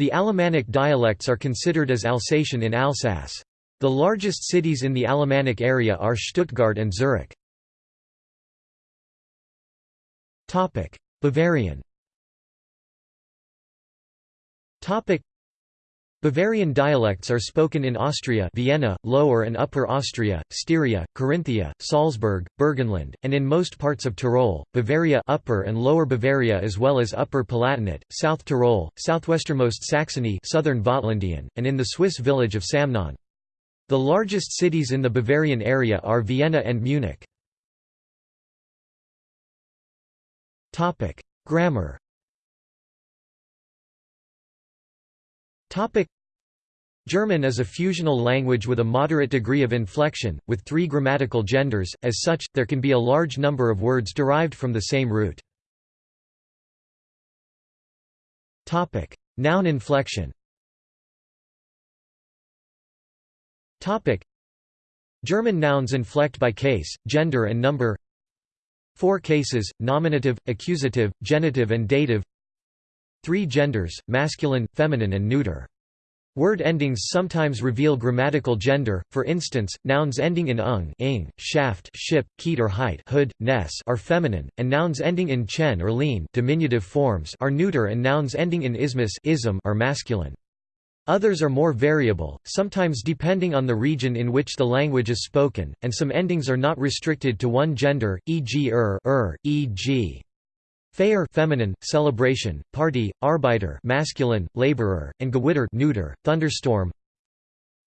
The Alemannic dialects are considered as Alsatian in Alsace. The largest cities in the Alemannic area are Stuttgart and Zurich. Bavarian Bavarian dialects are spoken in Austria Vienna, Lower and Upper Austria, Styria, Carinthia, Salzburg, Burgenland, and in most parts of Tyrol, Bavaria Upper and Lower Bavaria as well as Upper Palatinate, South Tyrol, southwesternmost Saxony Southern Vogtlandian, and in the Swiss village of Samnaun. The largest cities in the Bavarian area are Vienna and Munich. Grammar German is a fusional language with a moderate degree of inflection, with three grammatical genders, as such, there can be a large number of words derived from the same root. Noun inflection. German nouns inflect by case, gender and number. Four cases, nominative, accusative, genitive and dative Three genders, masculine, feminine and neuter. Word endings sometimes reveal grammatical gender, for instance, nouns ending in ung ing, schaft ship, keit or height hood, ness are feminine, and nouns ending in chen or lein diminutive forms are neuter and nouns ending in ismus ism are masculine. Others are more variable, sometimes depending on the region in which the language is spoken, and some endings are not restricted to one gender, e.g. er, er e.g. Feier feminine, celebration, party, Arbeiter masculine, laborer, and Gewitter neuter, thunderstorm.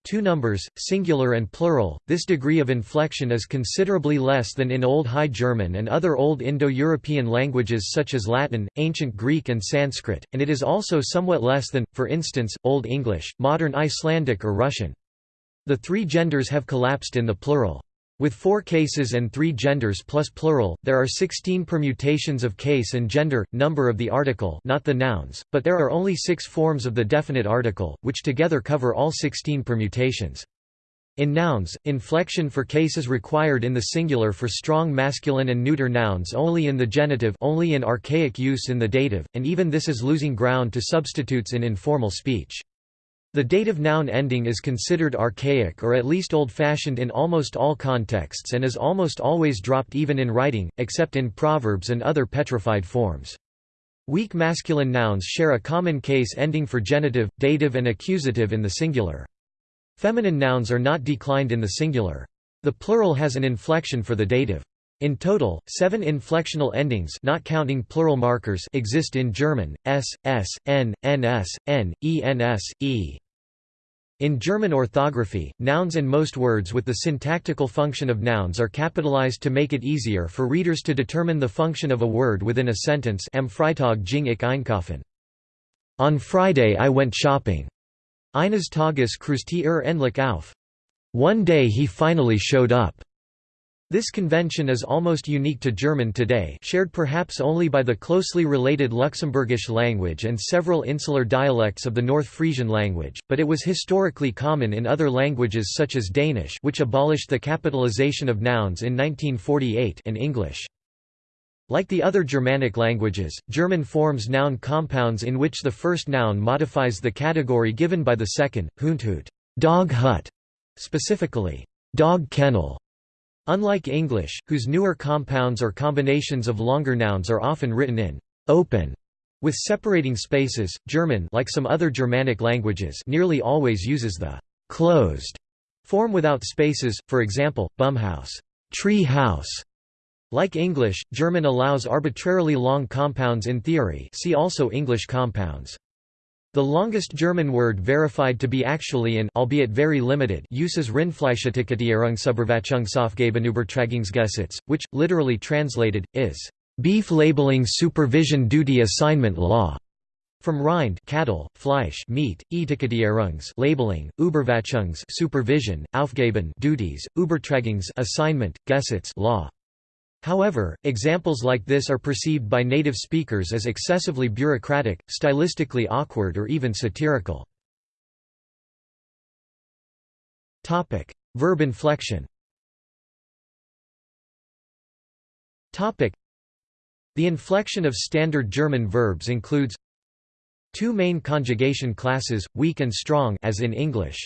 Two numbers, singular and plural. This degree of inflection is considerably less than in Old High German and other Old Indo-European languages such as Latin, Ancient Greek and Sanskrit, and it is also somewhat less than, for instance, Old English, modern Icelandic or Russian. The three genders have collapsed in the plural. With four cases and three genders plus plural, there are 16 permutations of case and gender, number of the article not the nouns, but there are only six forms of the definite article, which together cover all 16 permutations. In nouns, inflection for case is required in the singular for strong masculine and neuter nouns only in the genitive only in archaic use in the dative, and even this is losing ground to substitutes in informal speech. The dative noun ending is considered archaic or at least old-fashioned in almost all contexts and is almost always dropped even in writing, except in proverbs and other petrified forms. Weak masculine nouns share a common case ending for genitive, dative and accusative in the singular. Feminine nouns are not declined in the singular. The plural has an inflection for the dative. In total, seven inflectional endings not counting plural markers exist in German, s, s, n, ns, n, ens, e. In German orthography, nouns and most words with the syntactical function of nouns are capitalized to make it easier for readers to determine the function of a word within a sentence Am Freitag ging ich einkaufen. On Friday I went shopping. Eines Tages kreuzte er endlich auf. One day he finally showed up. This convention is almost unique to German today shared perhaps only by the closely related Luxembourgish language and several insular dialects of the North Frisian language, but it was historically common in other languages such as Danish which abolished the capitalization of nouns in 1948 and English. Like the other Germanic languages, German forms noun compounds in which the first noun modifies the category given by the second, Hundhut dog hut", specifically, dog kennel, Unlike English, whose newer compounds or combinations of longer nouns are often written in open with separating spaces, German like some other Germanic languages nearly always uses the closed form without spaces, for example, Baumhaus tree house". Like English, German allows arbitrarily long compounds in theory see also English compounds. The longest German word verified to be actually in albeit very limited use is Rindfleischetikettierungsüberwachungsaufgabenübertragungsgesetz, which, literally translated, is beef labeling supervision duty assignment law. From Rind cattle, Fleisch meat, Etikettierungs labeling, Überwachungs supervision, Aufgaben duties, Übertragungs assignment, Gesetz law. However, examples like this are perceived by native speakers as excessively bureaucratic, stylistically awkward or even satirical. Topic: Verb inflection Topic: The inflection of standard German verbs includes two main conjugation classes, weak and strong as in English.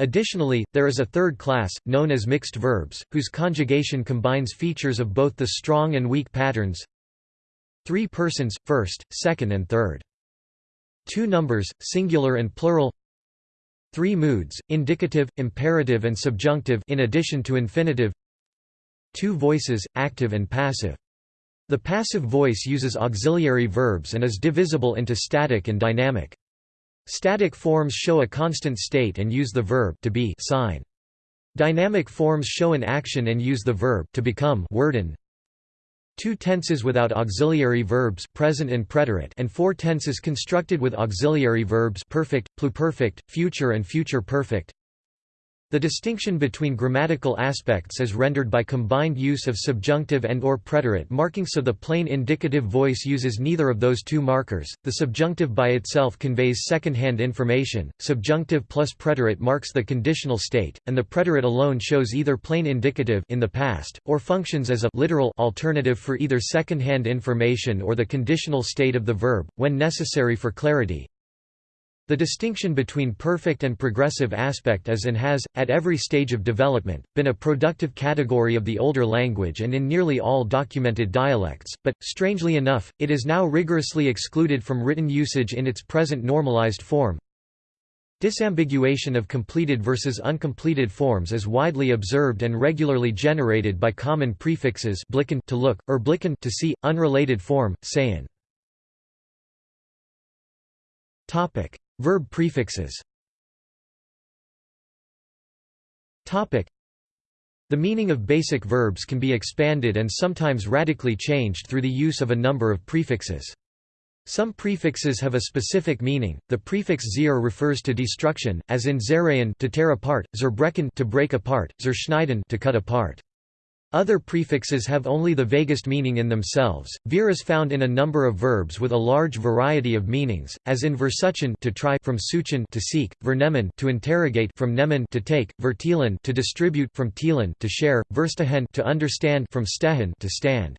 Additionally, there is a third class, known as mixed verbs, whose conjugation combines features of both the strong and weak patterns. Three persons, first, second and third. Two numbers, singular and plural. Three moods, indicative, imperative and subjunctive in addition to infinitive. Two voices, active and passive. The passive voice uses auxiliary verbs and is divisible into static and dynamic. Static forms show a constant state and use the verb to be sign. Dynamic forms show an action and use the verb to become worden. Two tenses without auxiliary verbs present and preterite and four tenses constructed with auxiliary verbs perfect, pluperfect, future and future perfect. The distinction between grammatical aspects is rendered by combined use of subjunctive and or preterite marking so the plain indicative voice uses neither of those two markers. The subjunctive by itself conveys second-hand information, subjunctive plus preterite marks the conditional state, and the preterite alone shows either plain indicative in the past or functions as a literal alternative for either second-hand information or the conditional state of the verb when necessary for clarity. The distinction between perfect and progressive aspect is and has, at every stage of development, been a productive category of the older language and in nearly all documented dialects, but, strangely enough, it is now rigorously excluded from written usage in its present normalized form. Disambiguation of completed versus uncompleted forms is widely observed and regularly generated by common prefixes blicken to look, erblicken to see, unrelated form, sehen. Verb prefixes The meaning of basic verbs can be expanded and sometimes radically changed through the use of a number of prefixes. Some prefixes have a specific meaning. The prefix zir refers to destruction, as in zerayan to tear apart, zerbrechen to break apart, zerschneiden to cut apart. Other prefixes have only the vaguest meaning in themselves. Vir is found in a number of verbs with a large variety of meanings, as in versuchen to try from suchen to seek, vernehmen to interrogate from nehmen to take, verteilen to distribute from teilen to share, verstehen to understand from stehen to stand.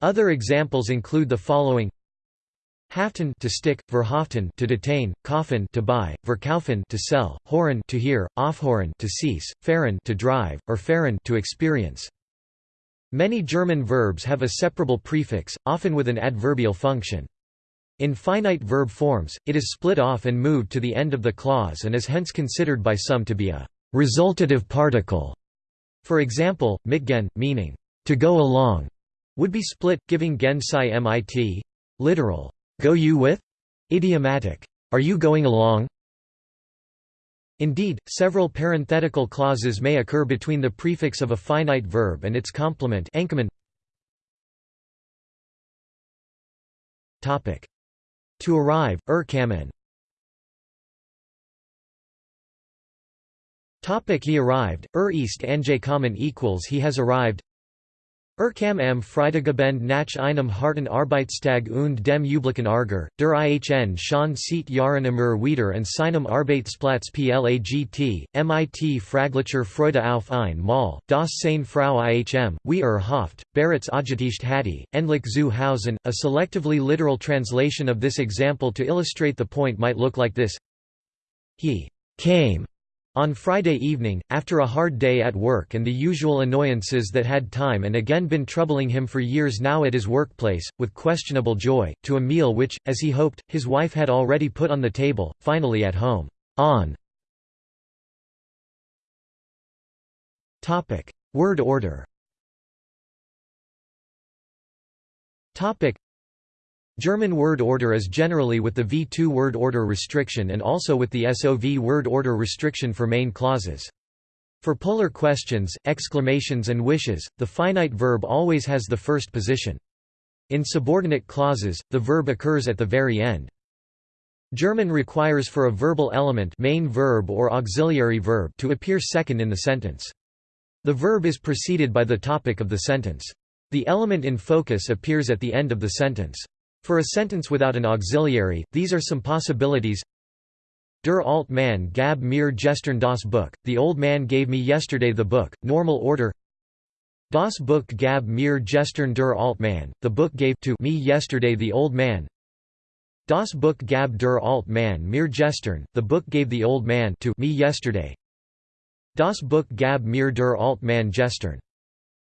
Other examples include the following: Haften to stick, verhaften to detain, kaufen to buy, verkaufen to sell, horen to hear, aufhoren to cease, fahren to drive, erfahren to experience. Many German verbs have a separable prefix, often with an adverbial function. In finite verb forms, it is split off and moved to the end of the clause and is hence considered by some to be a resultative particle. For example, mitgen, meaning to go along, would be split, giving gen mit literal Go you with? Idiomatic. Are you going along? Indeed, several parenthetical clauses may occur between the prefix of a finite verb and its complement Topic. To arrive, er kamen. He arrived, er east ist angekommen equals he has arrived Erkam am Freitagebend nach einem harten Arbeitstag und dem üblichen Ärger, der IHN schon seit Jahren immer wieder an seinem Arbeitsplatz plagt, mit fraglicher Freude auf ein Mal, das seine Frau IHM, wie er hofft, Barrett's Agetischt hatte, endlich zu Hausen. A selectively literal translation of this example to illustrate the point might look like this He came on Friday evening, after a hard day at work and the usual annoyances that had time and again been troubling him for years now at his workplace, with questionable joy, to a meal which, as he hoped, his wife had already put on the table, finally at home. On. Word order German word order is generally with the V2 word order restriction and also with the SOV word order restriction for main clauses. For polar questions, exclamations and wishes, the finite verb always has the first position. In subordinate clauses, the verb occurs at the very end. German requires for a verbal element main verb or auxiliary verb to appear second in the sentence. The verb is preceded by the topic of the sentence. The element in focus appears at the end of the sentence. For a sentence without an auxiliary, these are some possibilities. Der alt man gab mir gestern das Buch, the old man gave me yesterday the book, normal order. Das Buch gab mir gestern der alt man, the book gave to me yesterday the old man. Das Buch gab der alt man mir gestern, the book gave the old man to me yesterday. Das Buch gab mir der alt man gestern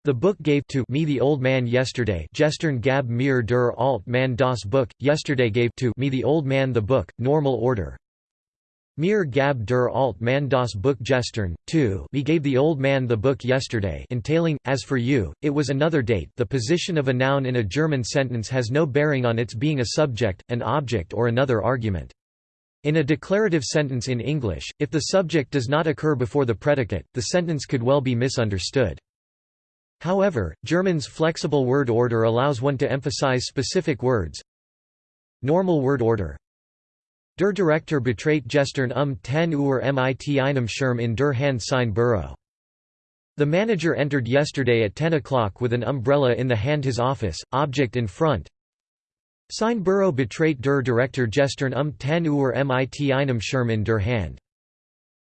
the book gave to me the old man yesterday gestern gab mir der alt man das Buch, yesterday gave to me the old man the book, normal order. Mir gab der alt man das Buch gestern, too me gave the old man the book yesterday entailing, as for you, it was another date the position of a noun in a German sentence has no bearing on its being a subject, an object or another argument. In a declarative sentence in English, if the subject does not occur before the predicate, the sentence could well be misunderstood. However, German's flexible word order allows one to emphasize specific words. Normal word order Der Direktor betrat gestern um 10 Uhr mit einem Schirm in der Hand sein Büro. The manager entered yesterday at 10 o'clock with an umbrella in the hand his office, object in front. Sein Büro betrat der Direktor gestern um 10 Uhr mit einem Schirm in der Hand.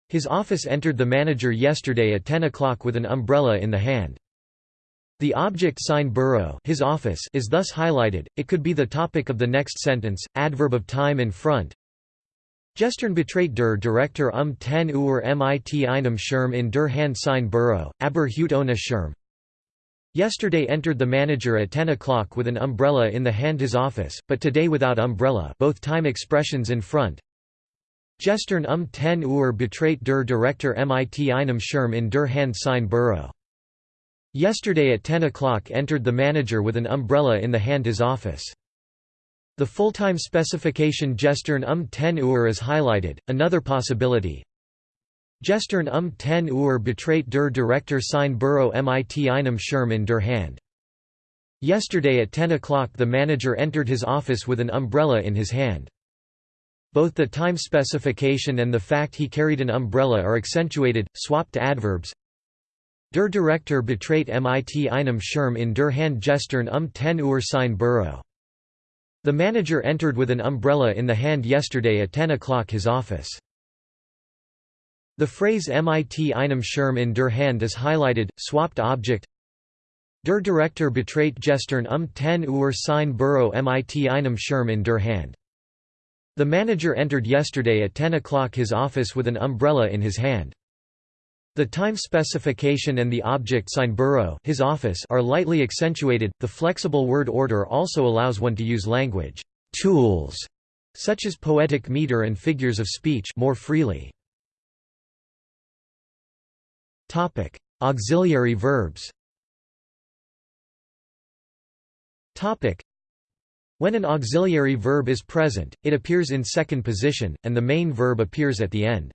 His office entered the manager yesterday at 10 o'clock with an umbrella in the hand. The object sign Büro his office is thus highlighted, it could be the topic of the next sentence, adverb of time in front. Gestern betreut der Direktor um 10 Uhr mit einem Schirm in der Hand sein Büro, aber heute ohne Schirm. Yesterday entered the manager at 10 o'clock with an umbrella in the hand his office, but today without umbrella both time expressions in front. Gestern um 10 Uhr betreut der Direktor mit einem Schirm in der Hand sein Büro. Yesterday at 10 o'clock entered the manager with an umbrella in the hand his office. The full-time specification Gestern um 10 Uhr is highlighted, another possibility. Gestern um 10 Uhr betreut der Direktor sein Büro mit einem Schirm in der Hand. Yesterday at 10 o'clock the manager entered his office with an umbrella in his hand. Both the time specification and the fact he carried an umbrella are accentuated, swapped adverbs. Der Direktor betreut mit einem Schirm in der Hand gestern um 10 Uhr sein Büro. The manager entered with an umbrella in the hand yesterday at 10 o'clock his office. The phrase mit einem Schirm in der Hand is highlighted, swapped object Der Direktor betreut gestern um 10 Uhr sein Büro mit einem Schirm in der Hand. The manager entered yesterday at 10 o'clock his office with an umbrella in his hand. The time specification and the object sein Büro his office are lightly accentuated. The flexible word order also allows one to use language tools such as poetic meter and figures of speech more freely. Topic: Auxiliary verbs. Topic: When an auxiliary verb is present, it appears in second position and the main verb appears at the end.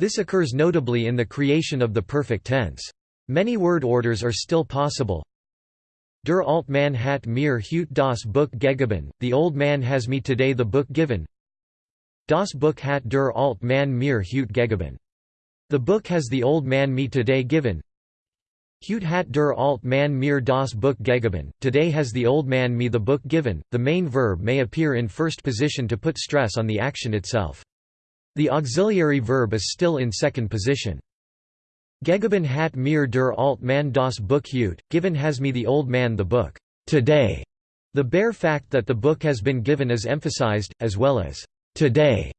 This occurs notably in the creation of the perfect tense. Many word orders are still possible. Der alt man hat mir heute das Buch gegeben, the old man has me today the book given. Das Buch hat der alt man mir heute gegeben. The book has the old man me today given. Heute hat der alt man mir das Buch gegeben, today has the old man me the book given. The main verb may appear in first position to put stress on the action itself. The auxiliary verb is still in second position. Gegeben hat mir der alt man das Buch heute, given has me the old man the book, today. The bare fact that the book has been given is emphasized, as well as, today.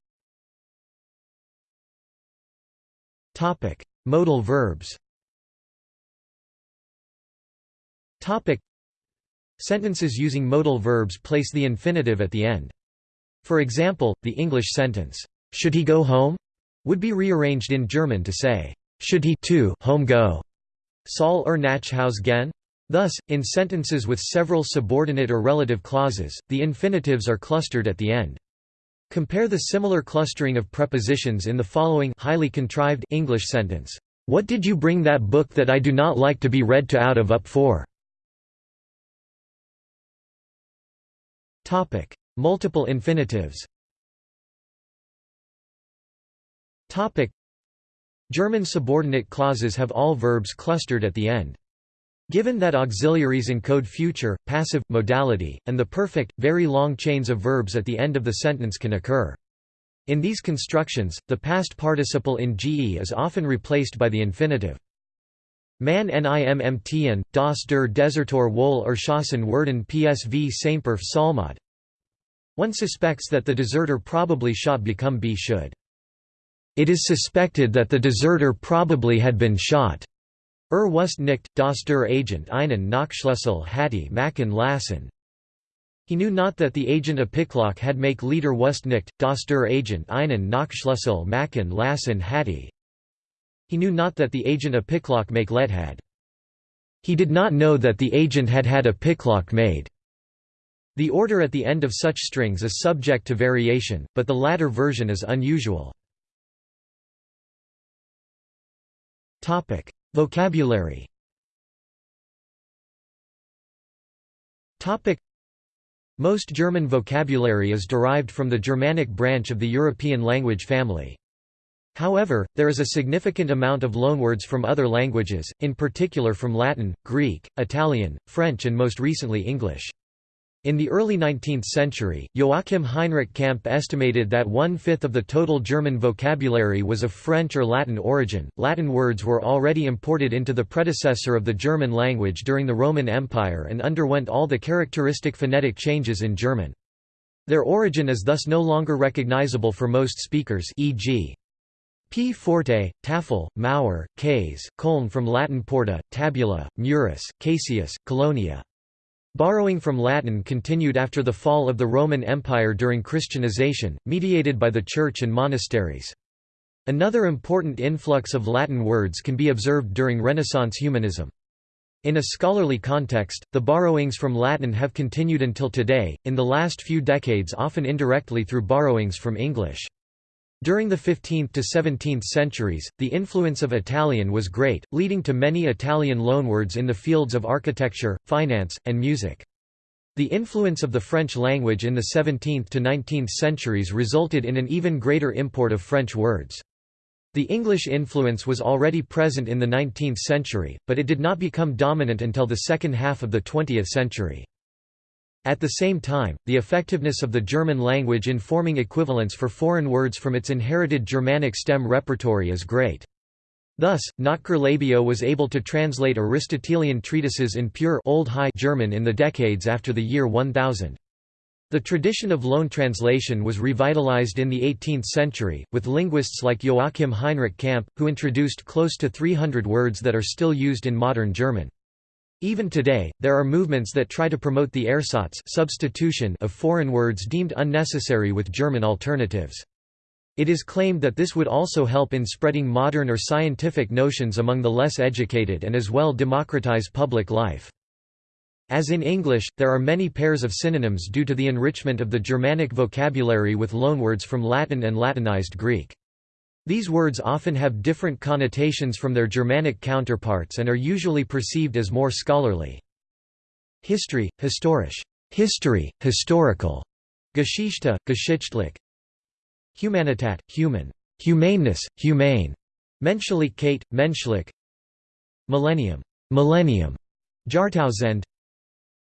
Modal verbs. Sentences using modal verbs place the infinitive at the end. For example, the English sentence should he go home? would be rearranged in German to say, should he too home go? Soll er nach Haus gehen? Thus, in sentences with several subordinate or relative clauses, the infinitives are clustered at the end. Compare the similar clustering of prepositions in the following highly contrived English sentence. What did you bring that book that I do not like to be read to out of up for? Multiple infinitives. Topic. German subordinate clauses have all verbs clustered at the end. Given that auxiliaries encode future, passive, modality, and the perfect, very long chains of verbs at the end of the sentence can occur. In these constructions, the past participle in GE is often replaced by the infinitive. Man nimmtn, das der Desertor wohl erschossen werden PSV Semper Salmod. One suspects that the deserter probably shot become B should. It is suspected that the deserter probably had been shot. Er wust nicht, dass der Agent einen Nachschlüssel hatte machen lassen. He knew not that the agent a Picklock had make Leader wust nicht, dass der Agent einen Nachschlüssel machen lassen hatte. He knew not that the agent a Picklock make let had. He did not know that the agent had had a picklock made. The order at the end of such strings is subject to variation, but the latter version is unusual. Topic: Vocabulary. Topic: Most German vocabulary is derived from the Germanic branch of the European language family. However, there is a significant amount of loanwords from other languages, in particular from Latin, Greek, Italian, French and most recently English. In the early 19th century, Joachim Heinrich Campe estimated that one-fifth of the total German vocabulary was of French or Latin origin. Latin words were already imported into the predecessor of the German language during the Roman Empire and underwent all the characteristic phonetic changes in German. Their origin is thus no longer recognizable for most speakers e.g. Pforte, tafel, mauer, case, coln from Latin porta, tabula, murus, caseus, colonia. Borrowing from Latin continued after the fall of the Roman Empire during Christianization, mediated by the Church and monasteries. Another important influx of Latin words can be observed during Renaissance humanism. In a scholarly context, the borrowings from Latin have continued until today, in the last few decades often indirectly through borrowings from English. During the 15th to 17th centuries, the influence of Italian was great, leading to many Italian loanwords in the fields of architecture, finance, and music. The influence of the French language in the 17th to 19th centuries resulted in an even greater import of French words. The English influence was already present in the 19th century, but it did not become dominant until the second half of the 20th century. At the same time, the effectiveness of the German language in forming equivalents for foreign words from its inherited Germanic stem repertory is great. Thus, Notker Labeo was able to translate Aristotelian treatises in pure Old High German in the decades after the year 1000. The tradition of loan translation was revitalized in the 18th century, with linguists like Joachim Heinrich Campe, who introduced close to 300 words that are still used in modern German. Even today, there are movements that try to promote the ersatz substitution of foreign words deemed unnecessary with German alternatives. It is claimed that this would also help in spreading modern or scientific notions among the less educated and as well democratize public life. As in English, there are many pairs of synonyms due to the enrichment of the Germanic vocabulary with loanwords from Latin and Latinized Greek. These words often have different connotations from their Germanic counterparts and are usually perceived as more scholarly. History, historisch. History, historical, Geschichte, geschichtlich, Humanitat, human, humaneness, humane, Menschlichkeit, menschlich, Millennium, millennium, Jahrtausend,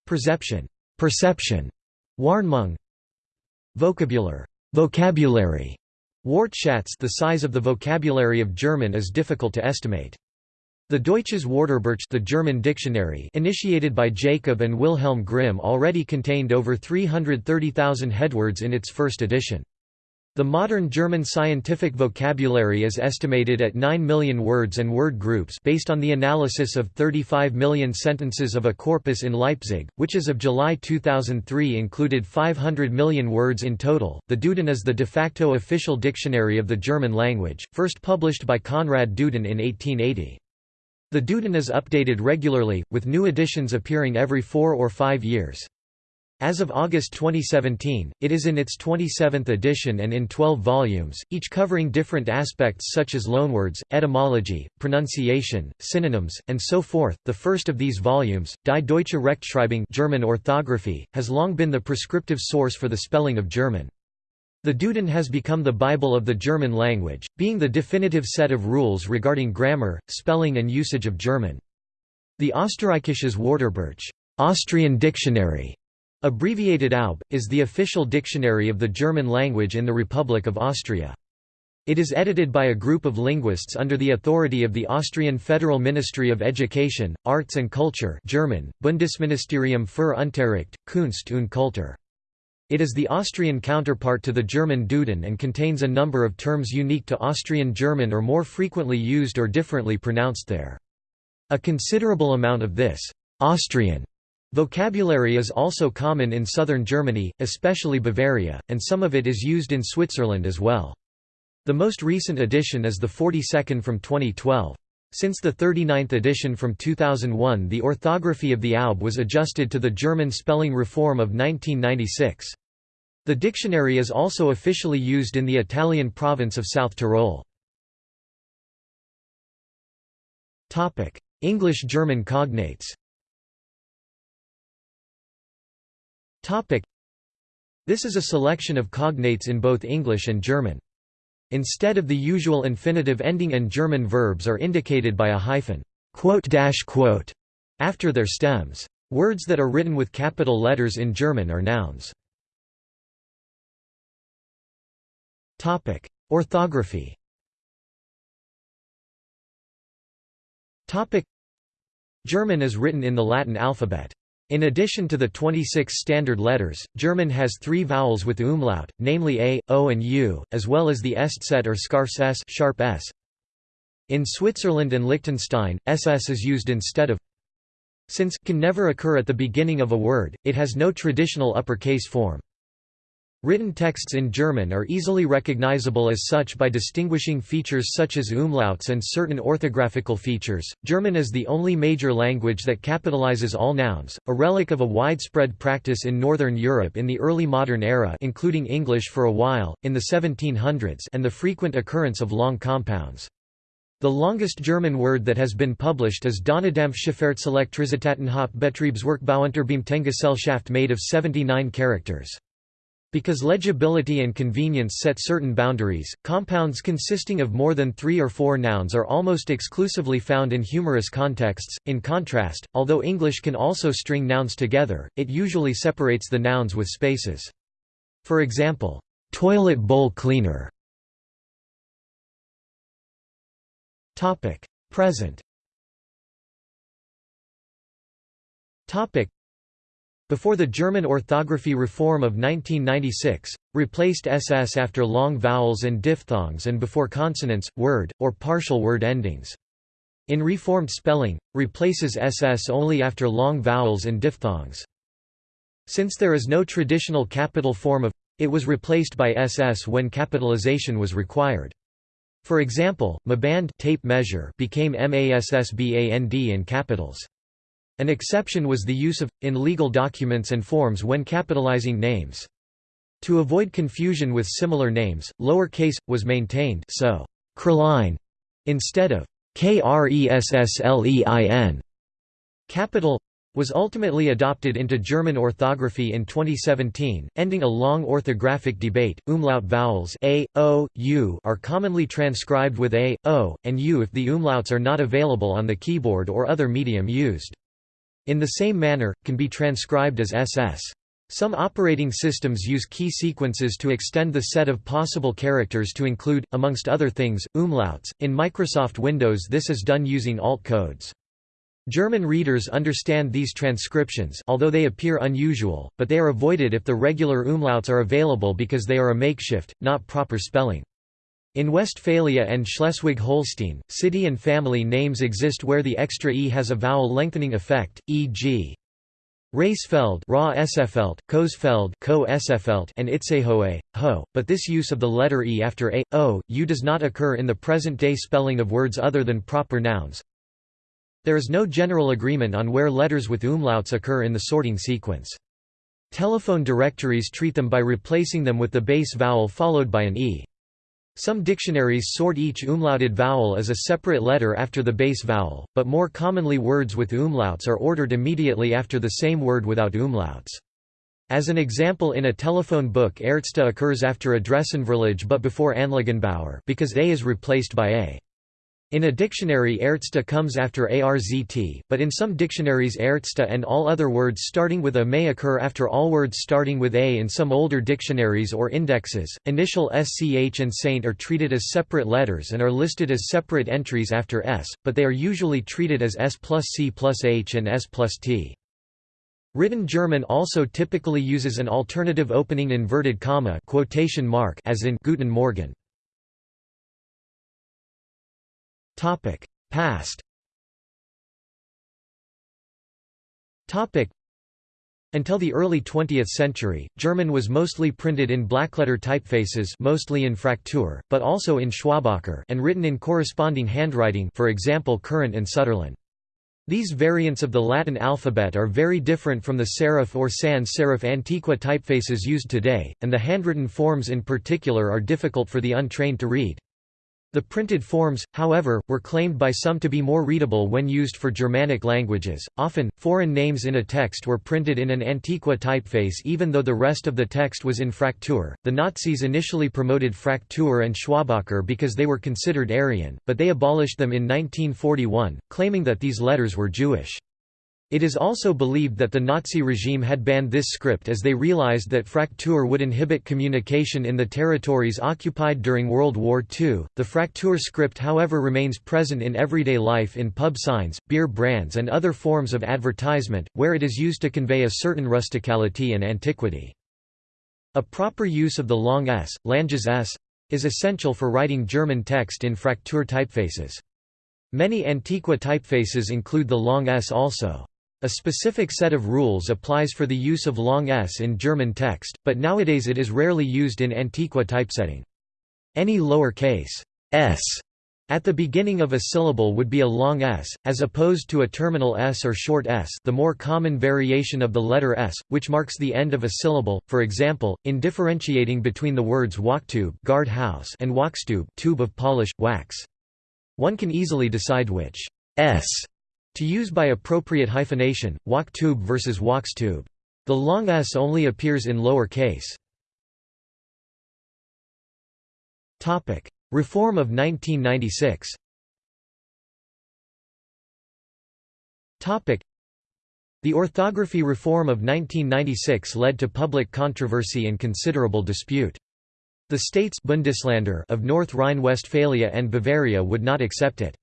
Perception, perception, Wahrnehmung, Vocabular, vocabulary, Wortschatz the size of the vocabulary of German is difficult to estimate. The Deutsches Wörterbuch the German dictionary initiated by Jacob and Wilhelm Grimm already contained over 330,000 headwords in its first edition. The modern German scientific vocabulary is estimated at 9 million words and word groups based on the analysis of 35 million sentences of a corpus in Leipzig, which as of July 2003 included 500 million words in total. The Duden is the de facto official dictionary of the German language, first published by Konrad Duden in 1880. The Duden is updated regularly, with new editions appearing every four or five years. As of August 2017, it is in its 27th edition and in 12 volumes, each covering different aspects such as loanwords, etymology, pronunciation, synonyms, and so forth. The first of these volumes, Die Deutsche Rechtschreibung German orthography, has long been the prescriptive source for the spelling of German. The Duden has become the Bible of the German language, being the definitive set of rules regarding grammar, spelling and usage of German. The Österreichisches Wörterbuch Austrian dictionary Abbreviated AUB, is the official dictionary of the German language in the Republic of Austria. It is edited by a group of linguists under the authority of the Austrian Federal Ministry of Education, Arts and Culture German, Bundesministerium für Unterricht, Kunst und Kultur. It is the Austrian counterpart to the German Duden and contains a number of terms unique to Austrian German or more frequently used or differently pronounced there. A considerable amount of this Austrian Vocabulary is also common in southern Germany, especially Bavaria, and some of it is used in Switzerland as well. The most recent edition is the 42nd from 2012. Since the 39th edition from 2001 the orthography of the AUB was adjusted to the German spelling reform of 1996. The dictionary is also officially used in the Italian province of South Tyrol. English-German cognates This is a selection of cognates in both English and German. Instead of the usual infinitive ending and German verbs are indicated by a hyphen after their stems. Words that are written with capital letters in German are nouns. Topic: Orthography. Topic: German is written in the Latin alphabet. In addition to the 26 standard letters, German has three vowels with umlaut, namely a, o and u, as well as the Eszett or scharfes s, sharp s. In Switzerland and Liechtenstein, ss is used instead of since can never occur at the beginning of a word, it has no traditional uppercase form. Written texts in German are easily recognizable as such by distinguishing features such as umlauts and certain orthographical features. German is the only major language that capitalizes all nouns, a relic of a widespread practice in Northern Europe in the early modern era, including English for a while, in the 1700s, and the frequent occurrence of long compounds. The longest German word that has been published is Donnerdampf-Schifffahrtselektricitätenhauptbetriebswerkbauunterbeamtengesellschaft made of 79 characters. Because legibility and convenience set certain boundaries, compounds consisting of more than three or four nouns are almost exclusively found in humorous contexts. In contrast, although English can also string nouns together, it usually separates the nouns with spaces. For example, toilet bowl cleaner. Topic: Present. Topic: before the German orthography reform of 1996, replaced ss after long vowels and diphthongs and before consonants, word, or partial word endings. In reformed spelling, replaces ss only after long vowels and diphthongs. Since there is no traditional capital form of it was replaced by ss when capitalization was required. For example, maband tape measure became massband in capitals. An exception was the use of, in legal documents and forms when capitalizing names. To avoid confusion with similar names, lowercase was maintained so Krelein instead of Kresslein. Capital was ultimately adopted into German orthography in 2017, ending a long orthographic debate. Umlaut vowels a, o, u are commonly transcribed with a, o, and u if the umlauts are not available on the keyboard or other medium used. In the same manner, can be transcribed as SS. Some operating systems use key sequences to extend the set of possible characters to include, amongst other things, umlauts. In Microsoft Windows this is done using alt codes. German readers understand these transcriptions although they appear unusual, but they are avoided if the regular umlauts are available because they are a makeshift, not proper spelling. In Westphalia and Schleswig-Holstein, city and family names exist where the extra e has a vowel lengthening effect, e.g. Raesfeld Ra Sfeld, Coesfeld Co and Itzehoe, Ho, but this use of the letter e after a, o, u does not occur in the present-day spelling of words other than proper nouns. There is no general agreement on where letters with umlauts occur in the sorting sequence. Telephone directories treat them by replacing them with the base vowel followed by an e. Some dictionaries sort each umlauted vowel as a separate letter after the base vowel, but more commonly words with umlauts are ordered immediately after the same word without umlauts. As an example in a telephone book Ärzte occurs after Adressenverlage but before Anlagenbauer because A is replaced by A. In a dictionary Ärzte comes after ARZT, but in some dictionaries Ärzte and all other words starting with A may occur after all words starting with A in some older dictionaries or indexes. Initial SCH and Saint are treated as separate letters and are listed as separate entries after S, but they are usually treated as S plus C plus H and S plus T. Written German also typically uses an alternative opening inverted comma quotation mark as in Guten Morgen. Topic: Past. Topic: Until the early 20th century, German was mostly printed in blackletter typefaces, mostly in Fraktur, but also in Schwabacher, and written in corresponding handwriting, for example Kurrent and Sütterlin. These variants of the Latin alphabet are very different from the serif or sans serif Antiqua typefaces used today, and the handwritten forms in particular are difficult for the untrained to read. The printed forms, however, were claimed by some to be more readable when used for Germanic languages. Often, foreign names in a text were printed in an Antiqua typeface even though the rest of the text was in Fraktur. The Nazis initially promoted Fraktur and Schwabacher because they were considered Aryan, but they abolished them in 1941, claiming that these letters were Jewish. It is also believed that the Nazi regime had banned this script as they realized that Fraktur would inhibit communication in the territories occupied during World War II. The Fraktur script, however, remains present in everyday life in pub signs, beer brands, and other forms of advertisement, where it is used to convey a certain rusticality and antiquity. A proper use of the long s, langes s, is essential for writing German text in Fraktur typefaces. Many Antiqua typefaces include the long s also. A specific set of rules applies for the use of long s in German text, but nowadays it is rarely used in Antiqua typesetting. Any lower case s at the beginning of a syllable would be a long s, as opposed to a terminal s or short s the more common variation of the letter s, which marks the end of a syllable, for example, in differentiating between the words wachtube guard house and wachstube tube of polish, wax. One can easily decide which s to use by appropriate hyphenation, Wachtube versus Wachstube. The long s only appears in lower case. Reform of 1996 the orthography reform of 1996 led to public controversy and considerable dispute. The states Bundesländer of North Rhine-Westphalia and Bavaria would not accept it.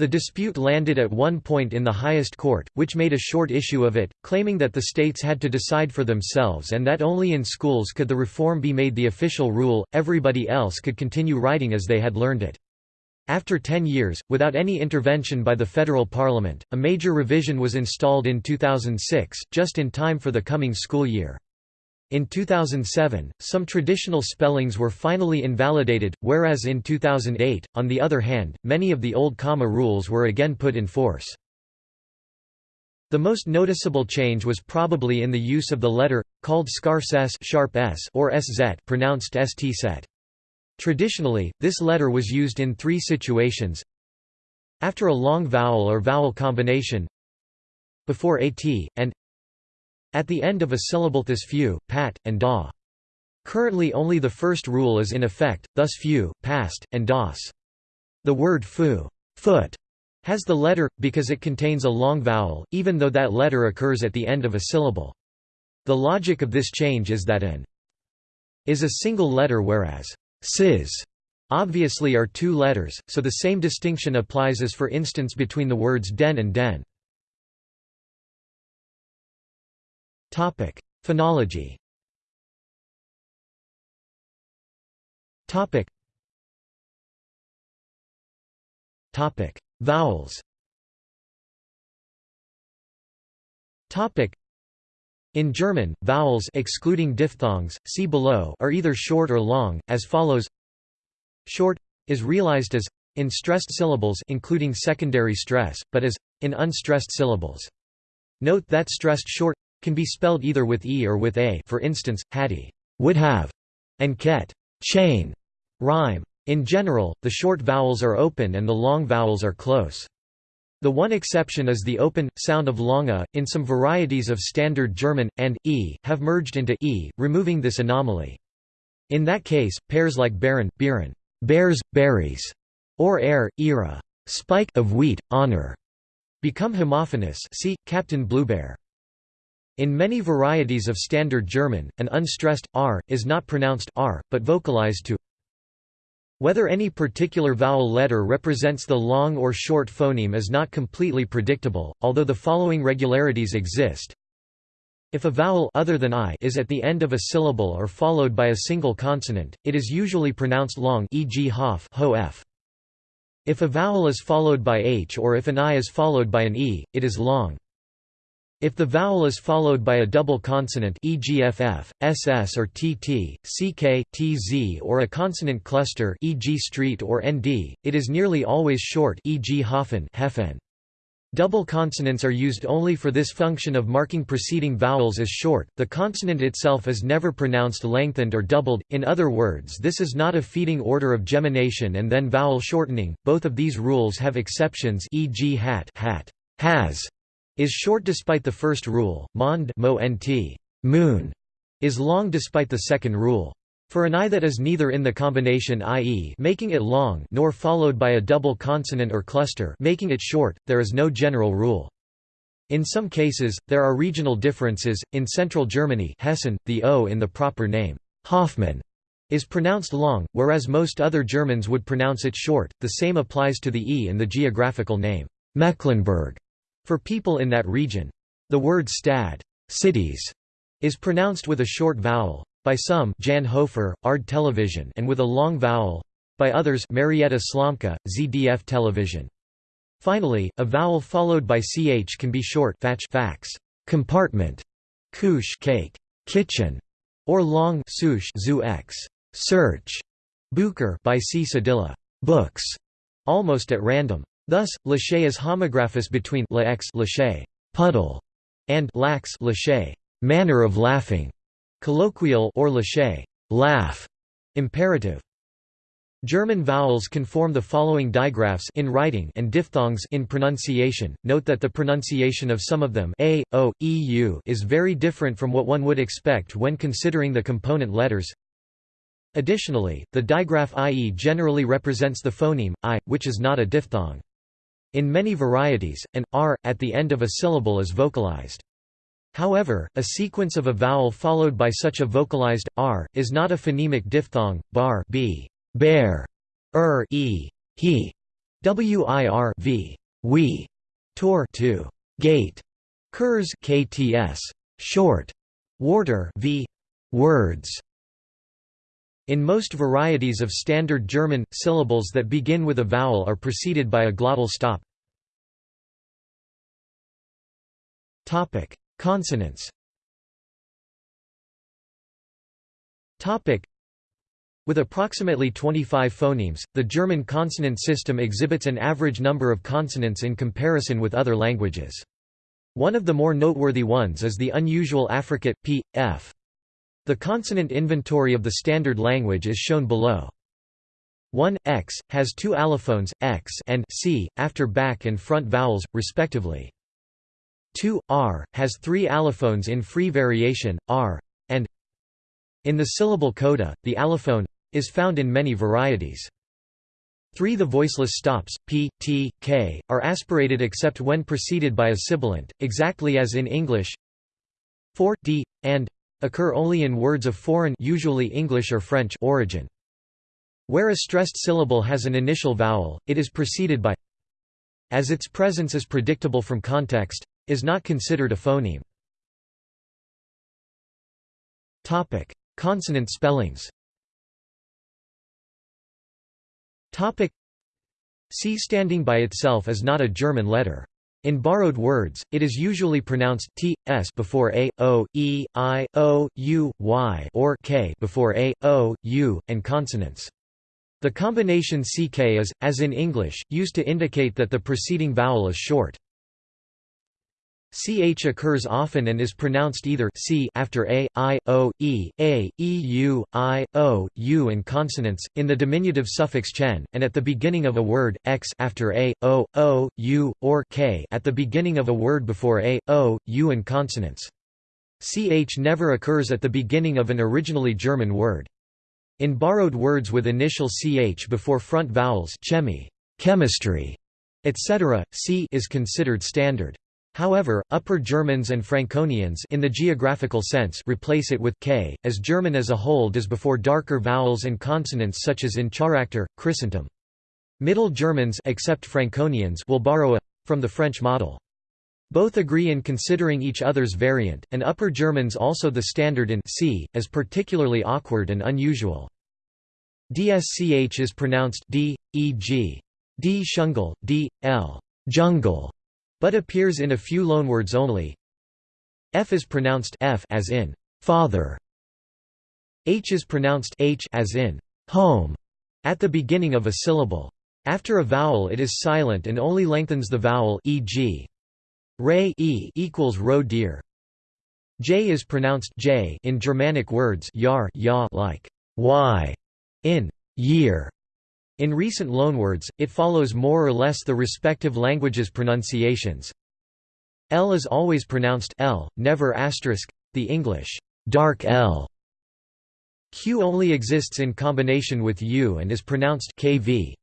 The dispute landed at one point in the highest court, which made a short issue of it, claiming that the states had to decide for themselves and that only in schools could the reform be made the official rule, everybody else could continue writing as they had learned it. After ten years, without any intervention by the federal parliament, a major revision was installed in 2006, just in time for the coming school year. In 2007, some traditional spellings were finally invalidated, whereas in 2008, on the other hand, many of the old comma rules were again put in force. The most noticeable change was probably in the use of the letter, called scharfes s, sharp s or sz pronounced st set. Traditionally, this letter was used in three situations after a long vowel or vowel combination before at, and at the end of a syllable thus few, pat, and da. Currently only the first rule is in effect, thus few, past, and das. The word fu foot has the letter, because it contains a long vowel, even though that letter occurs at the end of a syllable. The logic of this change is that an is a single letter whereas sis obviously are two letters, so the same distinction applies as for instance between the words den and den. Topic: Phonology. Topic. Topic: Vowels. Topic. In German, vowels excluding diphthongs, see below, are either short or long, as follows. Short is realized as in stressed syllables including secondary stress, but as in unstressed syllables. Note that stressed short can be spelled either with e or with a for instance, hattie would have, and ket chain, rhyme. In general, the short vowels are open and the long vowels are close. The one exception is the open, sound of longa, in some varieties of Standard German, and, e, have merged into e, removing this anomaly. In that case, pairs like baron, bieren, bears, berries, or air, era, spike of wheat, honor, become homophonous see, Captain Bluebear. In many varieties of Standard German, an unstressed r is not pronounced r, but vocalized to whether any particular vowel letter represents the long or short phoneme is not completely predictable, although the following regularities exist. If a vowel other than i is at the end of a syllable or followed by a single consonant, it is usually pronounced long e.g. hof, ho f. If a vowel is followed by h or if an i is followed by an e, it is long. If the vowel is followed by a double consonant e.g. ff, ss or tt, ck, tz or a consonant cluster e.g. street or nd, it is nearly always short e.g. hofen, hefen. Double consonants are used only for this function of marking preceding vowels as short, the consonant itself is never pronounced lengthened or doubled, in other words this is not a feeding order of gemination and then vowel shortening, both of these rules have exceptions e.g. hat, hat has, is short despite the first rule, mond mo nt, moon, is long despite the second rule. For an i that is neither in the combination i.e. making it long nor followed by a double consonant or cluster making it short, there is no general rule. In some cases, there are regional differences. In central Germany, Hessen, the O in the proper name, Hoffmann, is pronounced long, whereas most other Germans would pronounce it short. The same applies to the E in the geographical name, Mecklenburg, for people in that region. The word Stad, cities, is pronounced with a short vowel. By some, Jan Hofer, ARD Television, and with a long vowel. By others, Marietta Slomka, ZDF Television. Finally, a vowel followed by ch can be short fatch fax, compartment, kush cake, kitchen, or long sush zu x, search, bucher by c cedilla, books, almost at random. Thus, lache is homographous between la x lache, puddle, and lax lache, manner of laughing, colloquial or lache, laugh, imperative. German vowels can form the following digraphs in writing and diphthongs in pronunciation. Note that the pronunciation of some of them a, o, e, u is very different from what one would expect when considering the component letters. Additionally, the digraph ie generally represents the phoneme i, which is not a diphthong. In many varieties, an r at the end of a syllable is vocalized. However, a sequence of a vowel followed by such a vocalized r is not a phonemic diphthong. Bar b bear, er, e, he, wir, v, we, tor, to, gate, kurs, kts, short, warter, v, words. In most varieties of standard German, syllables that begin with a vowel are preceded by a glottal stop. Consonants with approximately 25 phonemes, the German consonant system exhibits an average number of consonants in comparison with other languages. One of the more noteworthy ones is the unusual affricate, p, f. The consonant inventory of the standard language is shown below. 1 x has two allophones x and c after back and front vowels respectively. 2 r has three allophones in free variation r and in the syllable coda, the allophone is found in many varieties. 3 The voiceless stops, p, t, k, are aspirated except when preceded by a sibilant, exactly as in English 4, d, and occur only in words of foreign usually English or French origin. Where a stressed syllable has an initial vowel, it is preceded by as its presence is predictable from context, is not considered a phoneme. Consonant spellings Topic C standing by itself is not a German letter. In borrowed words, it is usually pronounced t, s before a, o, e, i, o, u, y or k before a, o, u, and consonants. The combination ck is, as in English, used to indicate that the preceding vowel is short. Ch occurs often and is pronounced either c after a, i, o, e, a, e, u, i, o, u and consonants, in the diminutive suffix chen, and at the beginning of a word, x after a, o, o, u, or k at the beginning of a word before a, o, u and consonants. Ch never occurs at the beginning of an originally German word. In borrowed words with initial ch before front vowels chemi, chemistry, etc., c is considered standard. However, Upper Germans and Franconians in the geographical sense replace it with k, as German as a whole does before darker vowels and consonants such as in Charakter, Christentum. Middle Germans except Franconians will borrow a from the French model. Both agree in considering each other's variant, and Upper Germans also the standard in c, as particularly awkward and unusual. DSCH is pronounced d, e.g. d shungle, d, l jungle, but appears in a few loanwords only. F is pronounced f as in father. H is pronounced h as in home at the beginning of a syllable. After a vowel it is silent and only lengthens the vowel e.g. Ray e equals roe deer. J is pronounced j in Germanic words yar ya like y in year in recent loanwords, it follows more or less the respective languages' pronunciations. L is always pronounced L, never asterisk, the English dark L. Q only exists in combination with U and is pronounced KV.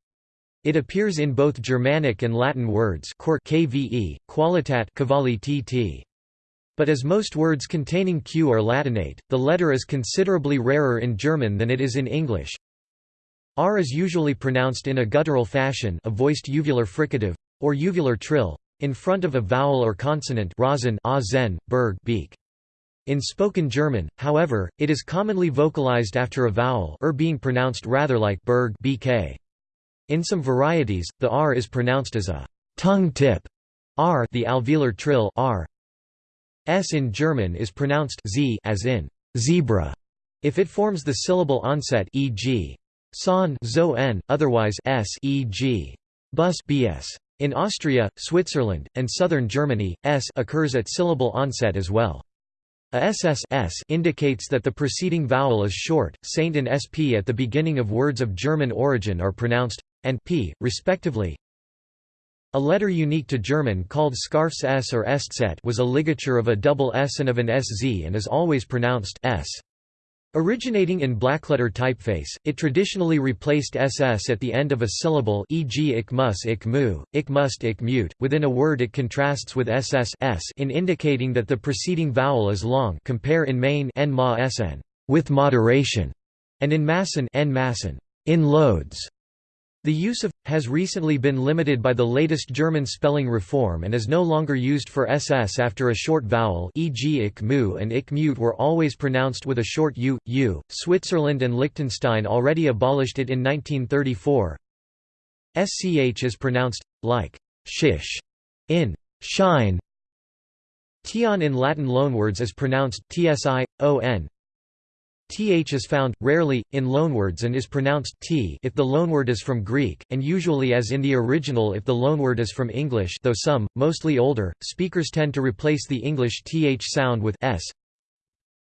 It appears in both Germanic and Latin words kve, qualitat tt. But as most words containing q are Latinate, the letter is considerably rarer in German than it is in English. R is usually pronounced in a guttural fashion a voiced uvular fricative, or uvular trill, in front of a vowel or consonant berg. In spoken German, however, it is commonly vocalized after a vowel er being pronounced rather like berg bk. In some varieties, the r is pronounced as a tongue tip r the alveolar trill r S in German is pronounced z as in zebra if it forms the syllable onset e.g. son zo n, otherwise s bus bs. In Austria, Switzerland, and southern Germany, s occurs at syllable onset as well. A ss indicates that the preceding vowel is short. Saint and sp at the beginning of words of German origin are pronounced and p, respectively. A letter unique to German called Scarf's S or Eszett was a ligature of a double S and of an SZ and is always pronounced S. Originating in blackletter typeface, it traditionally replaced SS at the end of a syllable e.g. ik mus ik mu, ik must ik mute. Within a word it contrasts with SS s in indicating that the preceding vowel is long compare in main n ma sn, with moderation, and in massen n massen, in loads. The use of has recently been limited by the latest German spelling reform and is no longer used for ss after a short vowel e.g. ik mu and ik mute were always pronounced with a short u, u. Switzerland and Liechtenstein already abolished it in 1934. sch is pronounced, like, shish, in shine. Tion in Latin loanwords is pronounced tsi, on, th is found, rarely, in loanwords and is pronounced t if the loanword is from Greek, and usually as in the original if the loanword is from English though some, mostly older, speakers tend to replace the English th sound with s.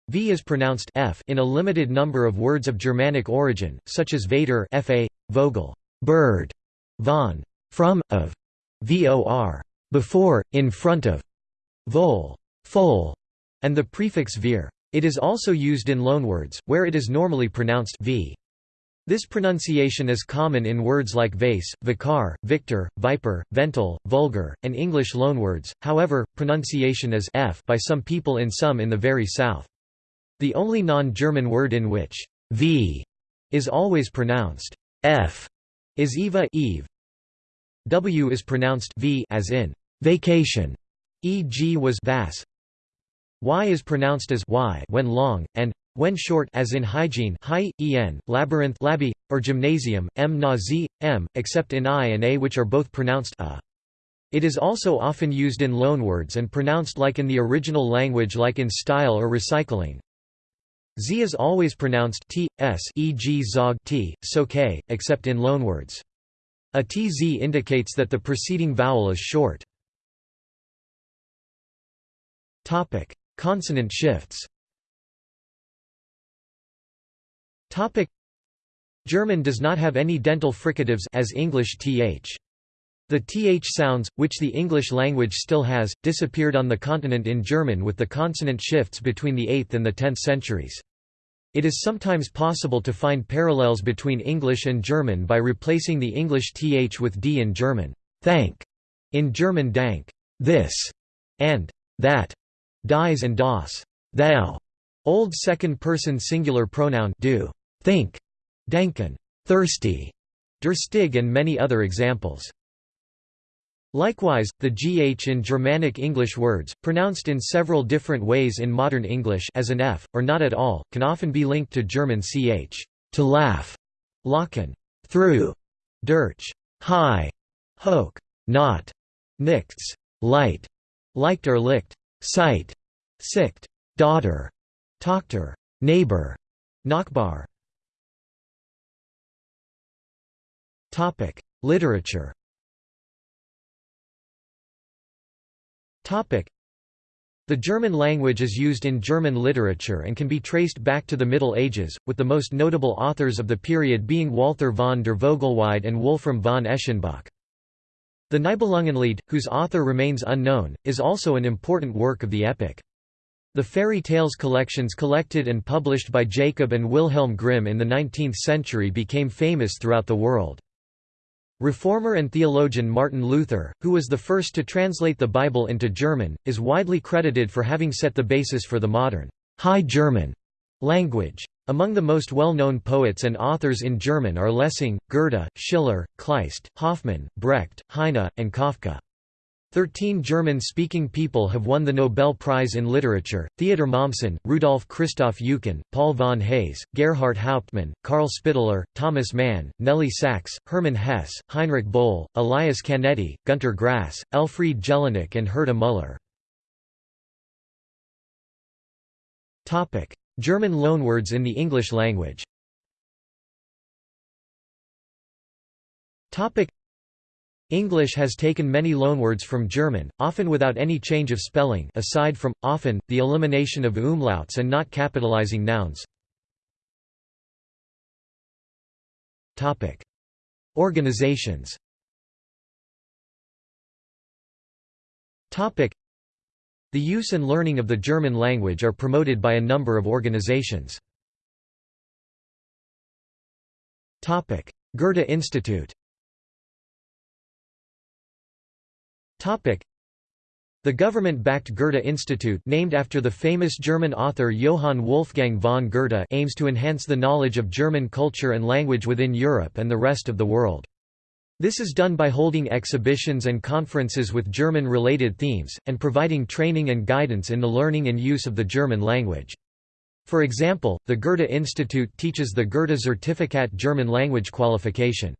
V is pronounced f in a limited number of words of Germanic origin, such as Vater fa, Vogel, bird, von, from, of, vor, before, in front of, vol, foal, and the prefix vir. It is also used in loanwords, where it is normally pronounced v. This pronunciation is common in words like vase, vicar, victor, viper, vental, vulgar, and English loanwords, however, pronunciation is f by some people in some in the very south. The only non-German word in which v is always pronounced f is eva eve. W is pronounced v as in vacation, e.g. was vas, Y is pronounced as y when long, and when short as in hygiene hy, en, labyrinth labi, or gymnasium, m na z, m, except in i and a which are both pronounced a. It is also often used in loanwords and pronounced like in the original language like in style or recycling. Z is always pronounced t, s e.g. zog t, so k, except in loanwords. A tz indicates that the preceding vowel is short. Consonant shifts German does not have any dental fricatives as English th. The th sounds, which the English language still has, disappeared on the continent in German with the consonant shifts between the 8th and the 10th centuries. It is sometimes possible to find parallels between English and German by replacing the English th with d in German, thank, in German dank, this, and that. Dies and das thou, Old second-person singular pronoun do, think, denken, thirsty, durstig and many other examples. Likewise, the gh in Germanic English words, pronounced in several different ways in modern English as an f, or not at all, can often be linked to German ch, to laugh, lachen, through, durch, high, hoch, not, nichts, light, liked or licked, sight, sicht, daughter, Tochter, neighbor, Nachbar. Topic: Literature. Topic: The German language is used in German literature and can be traced back to the Middle Ages, with the most notable authors of the period being Walther von der Vogelweide and Wolfram von Eschenbach. The Nibelungenlied, whose author remains unknown, is also an important work of the epic. The fairy tales collections collected and published by Jacob and Wilhelm Grimm in the 19th century became famous throughout the world. Reformer and theologian Martin Luther, who was the first to translate the Bible into German, is widely credited for having set the basis for the modern High German language. Among the most well-known poets and authors in German are Lessing, Goethe, Schiller, Kleist, Hoffmann, Brecht, Heine, and Kafka. Thirteen German-speaking people have won the Nobel Prize in Literature, Theodor Mommsen, Rudolf Christoph Eucken, Paul von Heyse, Gerhart Hauptmann, Karl Spitteler, Thomas Mann, Nelly Sachs, Hermann Hesse, Heinrich Böll, Elias Canetti, Günter Grass, Elfriede Jelinek and Herta Müller. German loanwords in the English language. English has taken many loanwords from German, often without any change of spelling aside from, often, the elimination of umlauts and not capitalizing nouns. Organizations the use and learning of the German language are promoted by a number of organizations. Goethe Institute the government-backed Goethe Institute named after the famous German author Johann Wolfgang von Goethe aims to enhance the knowledge of German culture and language within Europe and the rest of the world. This is done by holding exhibitions and conferences with German-related themes, and providing training and guidance in the learning and use of the German language. For example, the Goethe Institute teaches the Goethe Zertifikat German language qualification.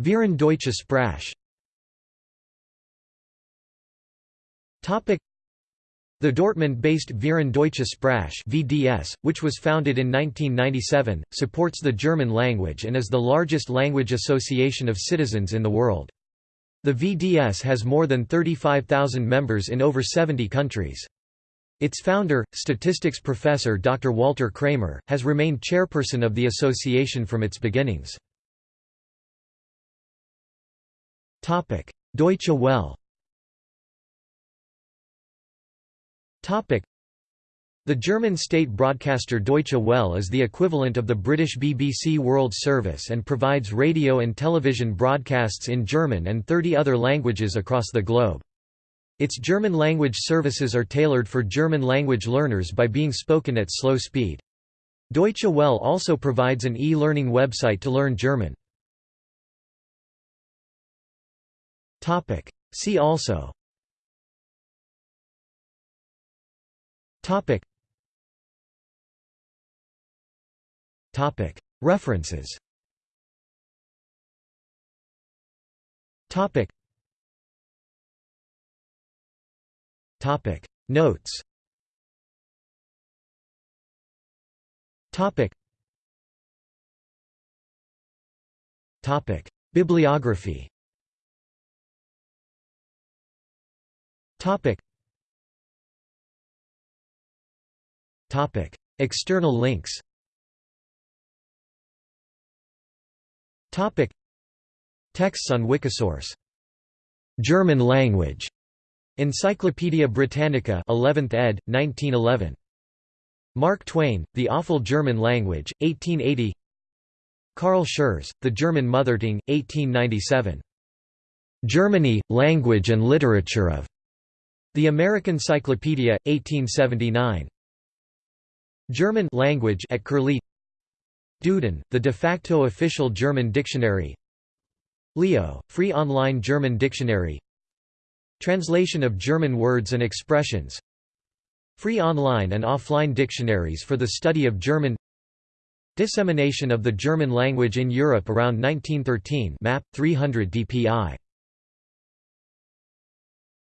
Verein Deutsche Sprache the Dortmund-based Verein Deutsche Sprache (VDS), which was founded in 1997, supports the German language and is the largest language association of citizens in the world. The VDS has more than 35,000 members in over 70 countries. Its founder, statistics professor Dr. Walter Kramer, has remained chairperson of the association from its beginnings. Deutsche Welle the German state broadcaster Deutsche Welle is the equivalent of the British BBC World Service and provides radio and television broadcasts in German and 30 other languages across the globe. Its German language services are tailored for German language learners by being spoken at slow speed. Deutsche Welle also provides an e-learning website to learn German. See also References. Topic. Topic. Notes. Topic. Topic. Bibliography. External links. Texts on Wikisource. German language. Encyclopædia Britannica, 11th ed., 1911. Mark Twain, The Awful German Language, 1880. Carl Schurz, The German Mothertongue, 1897. Germany, Language and Literature of. The American Cyclopedia, 1879. German language at Curlie. Duden, the de facto official German dictionary. Leo, free online German dictionary. Translation of German words and expressions. Free online and offline dictionaries for the study of German. Dissemination of the German language in Europe around 1913 map, 300 dpi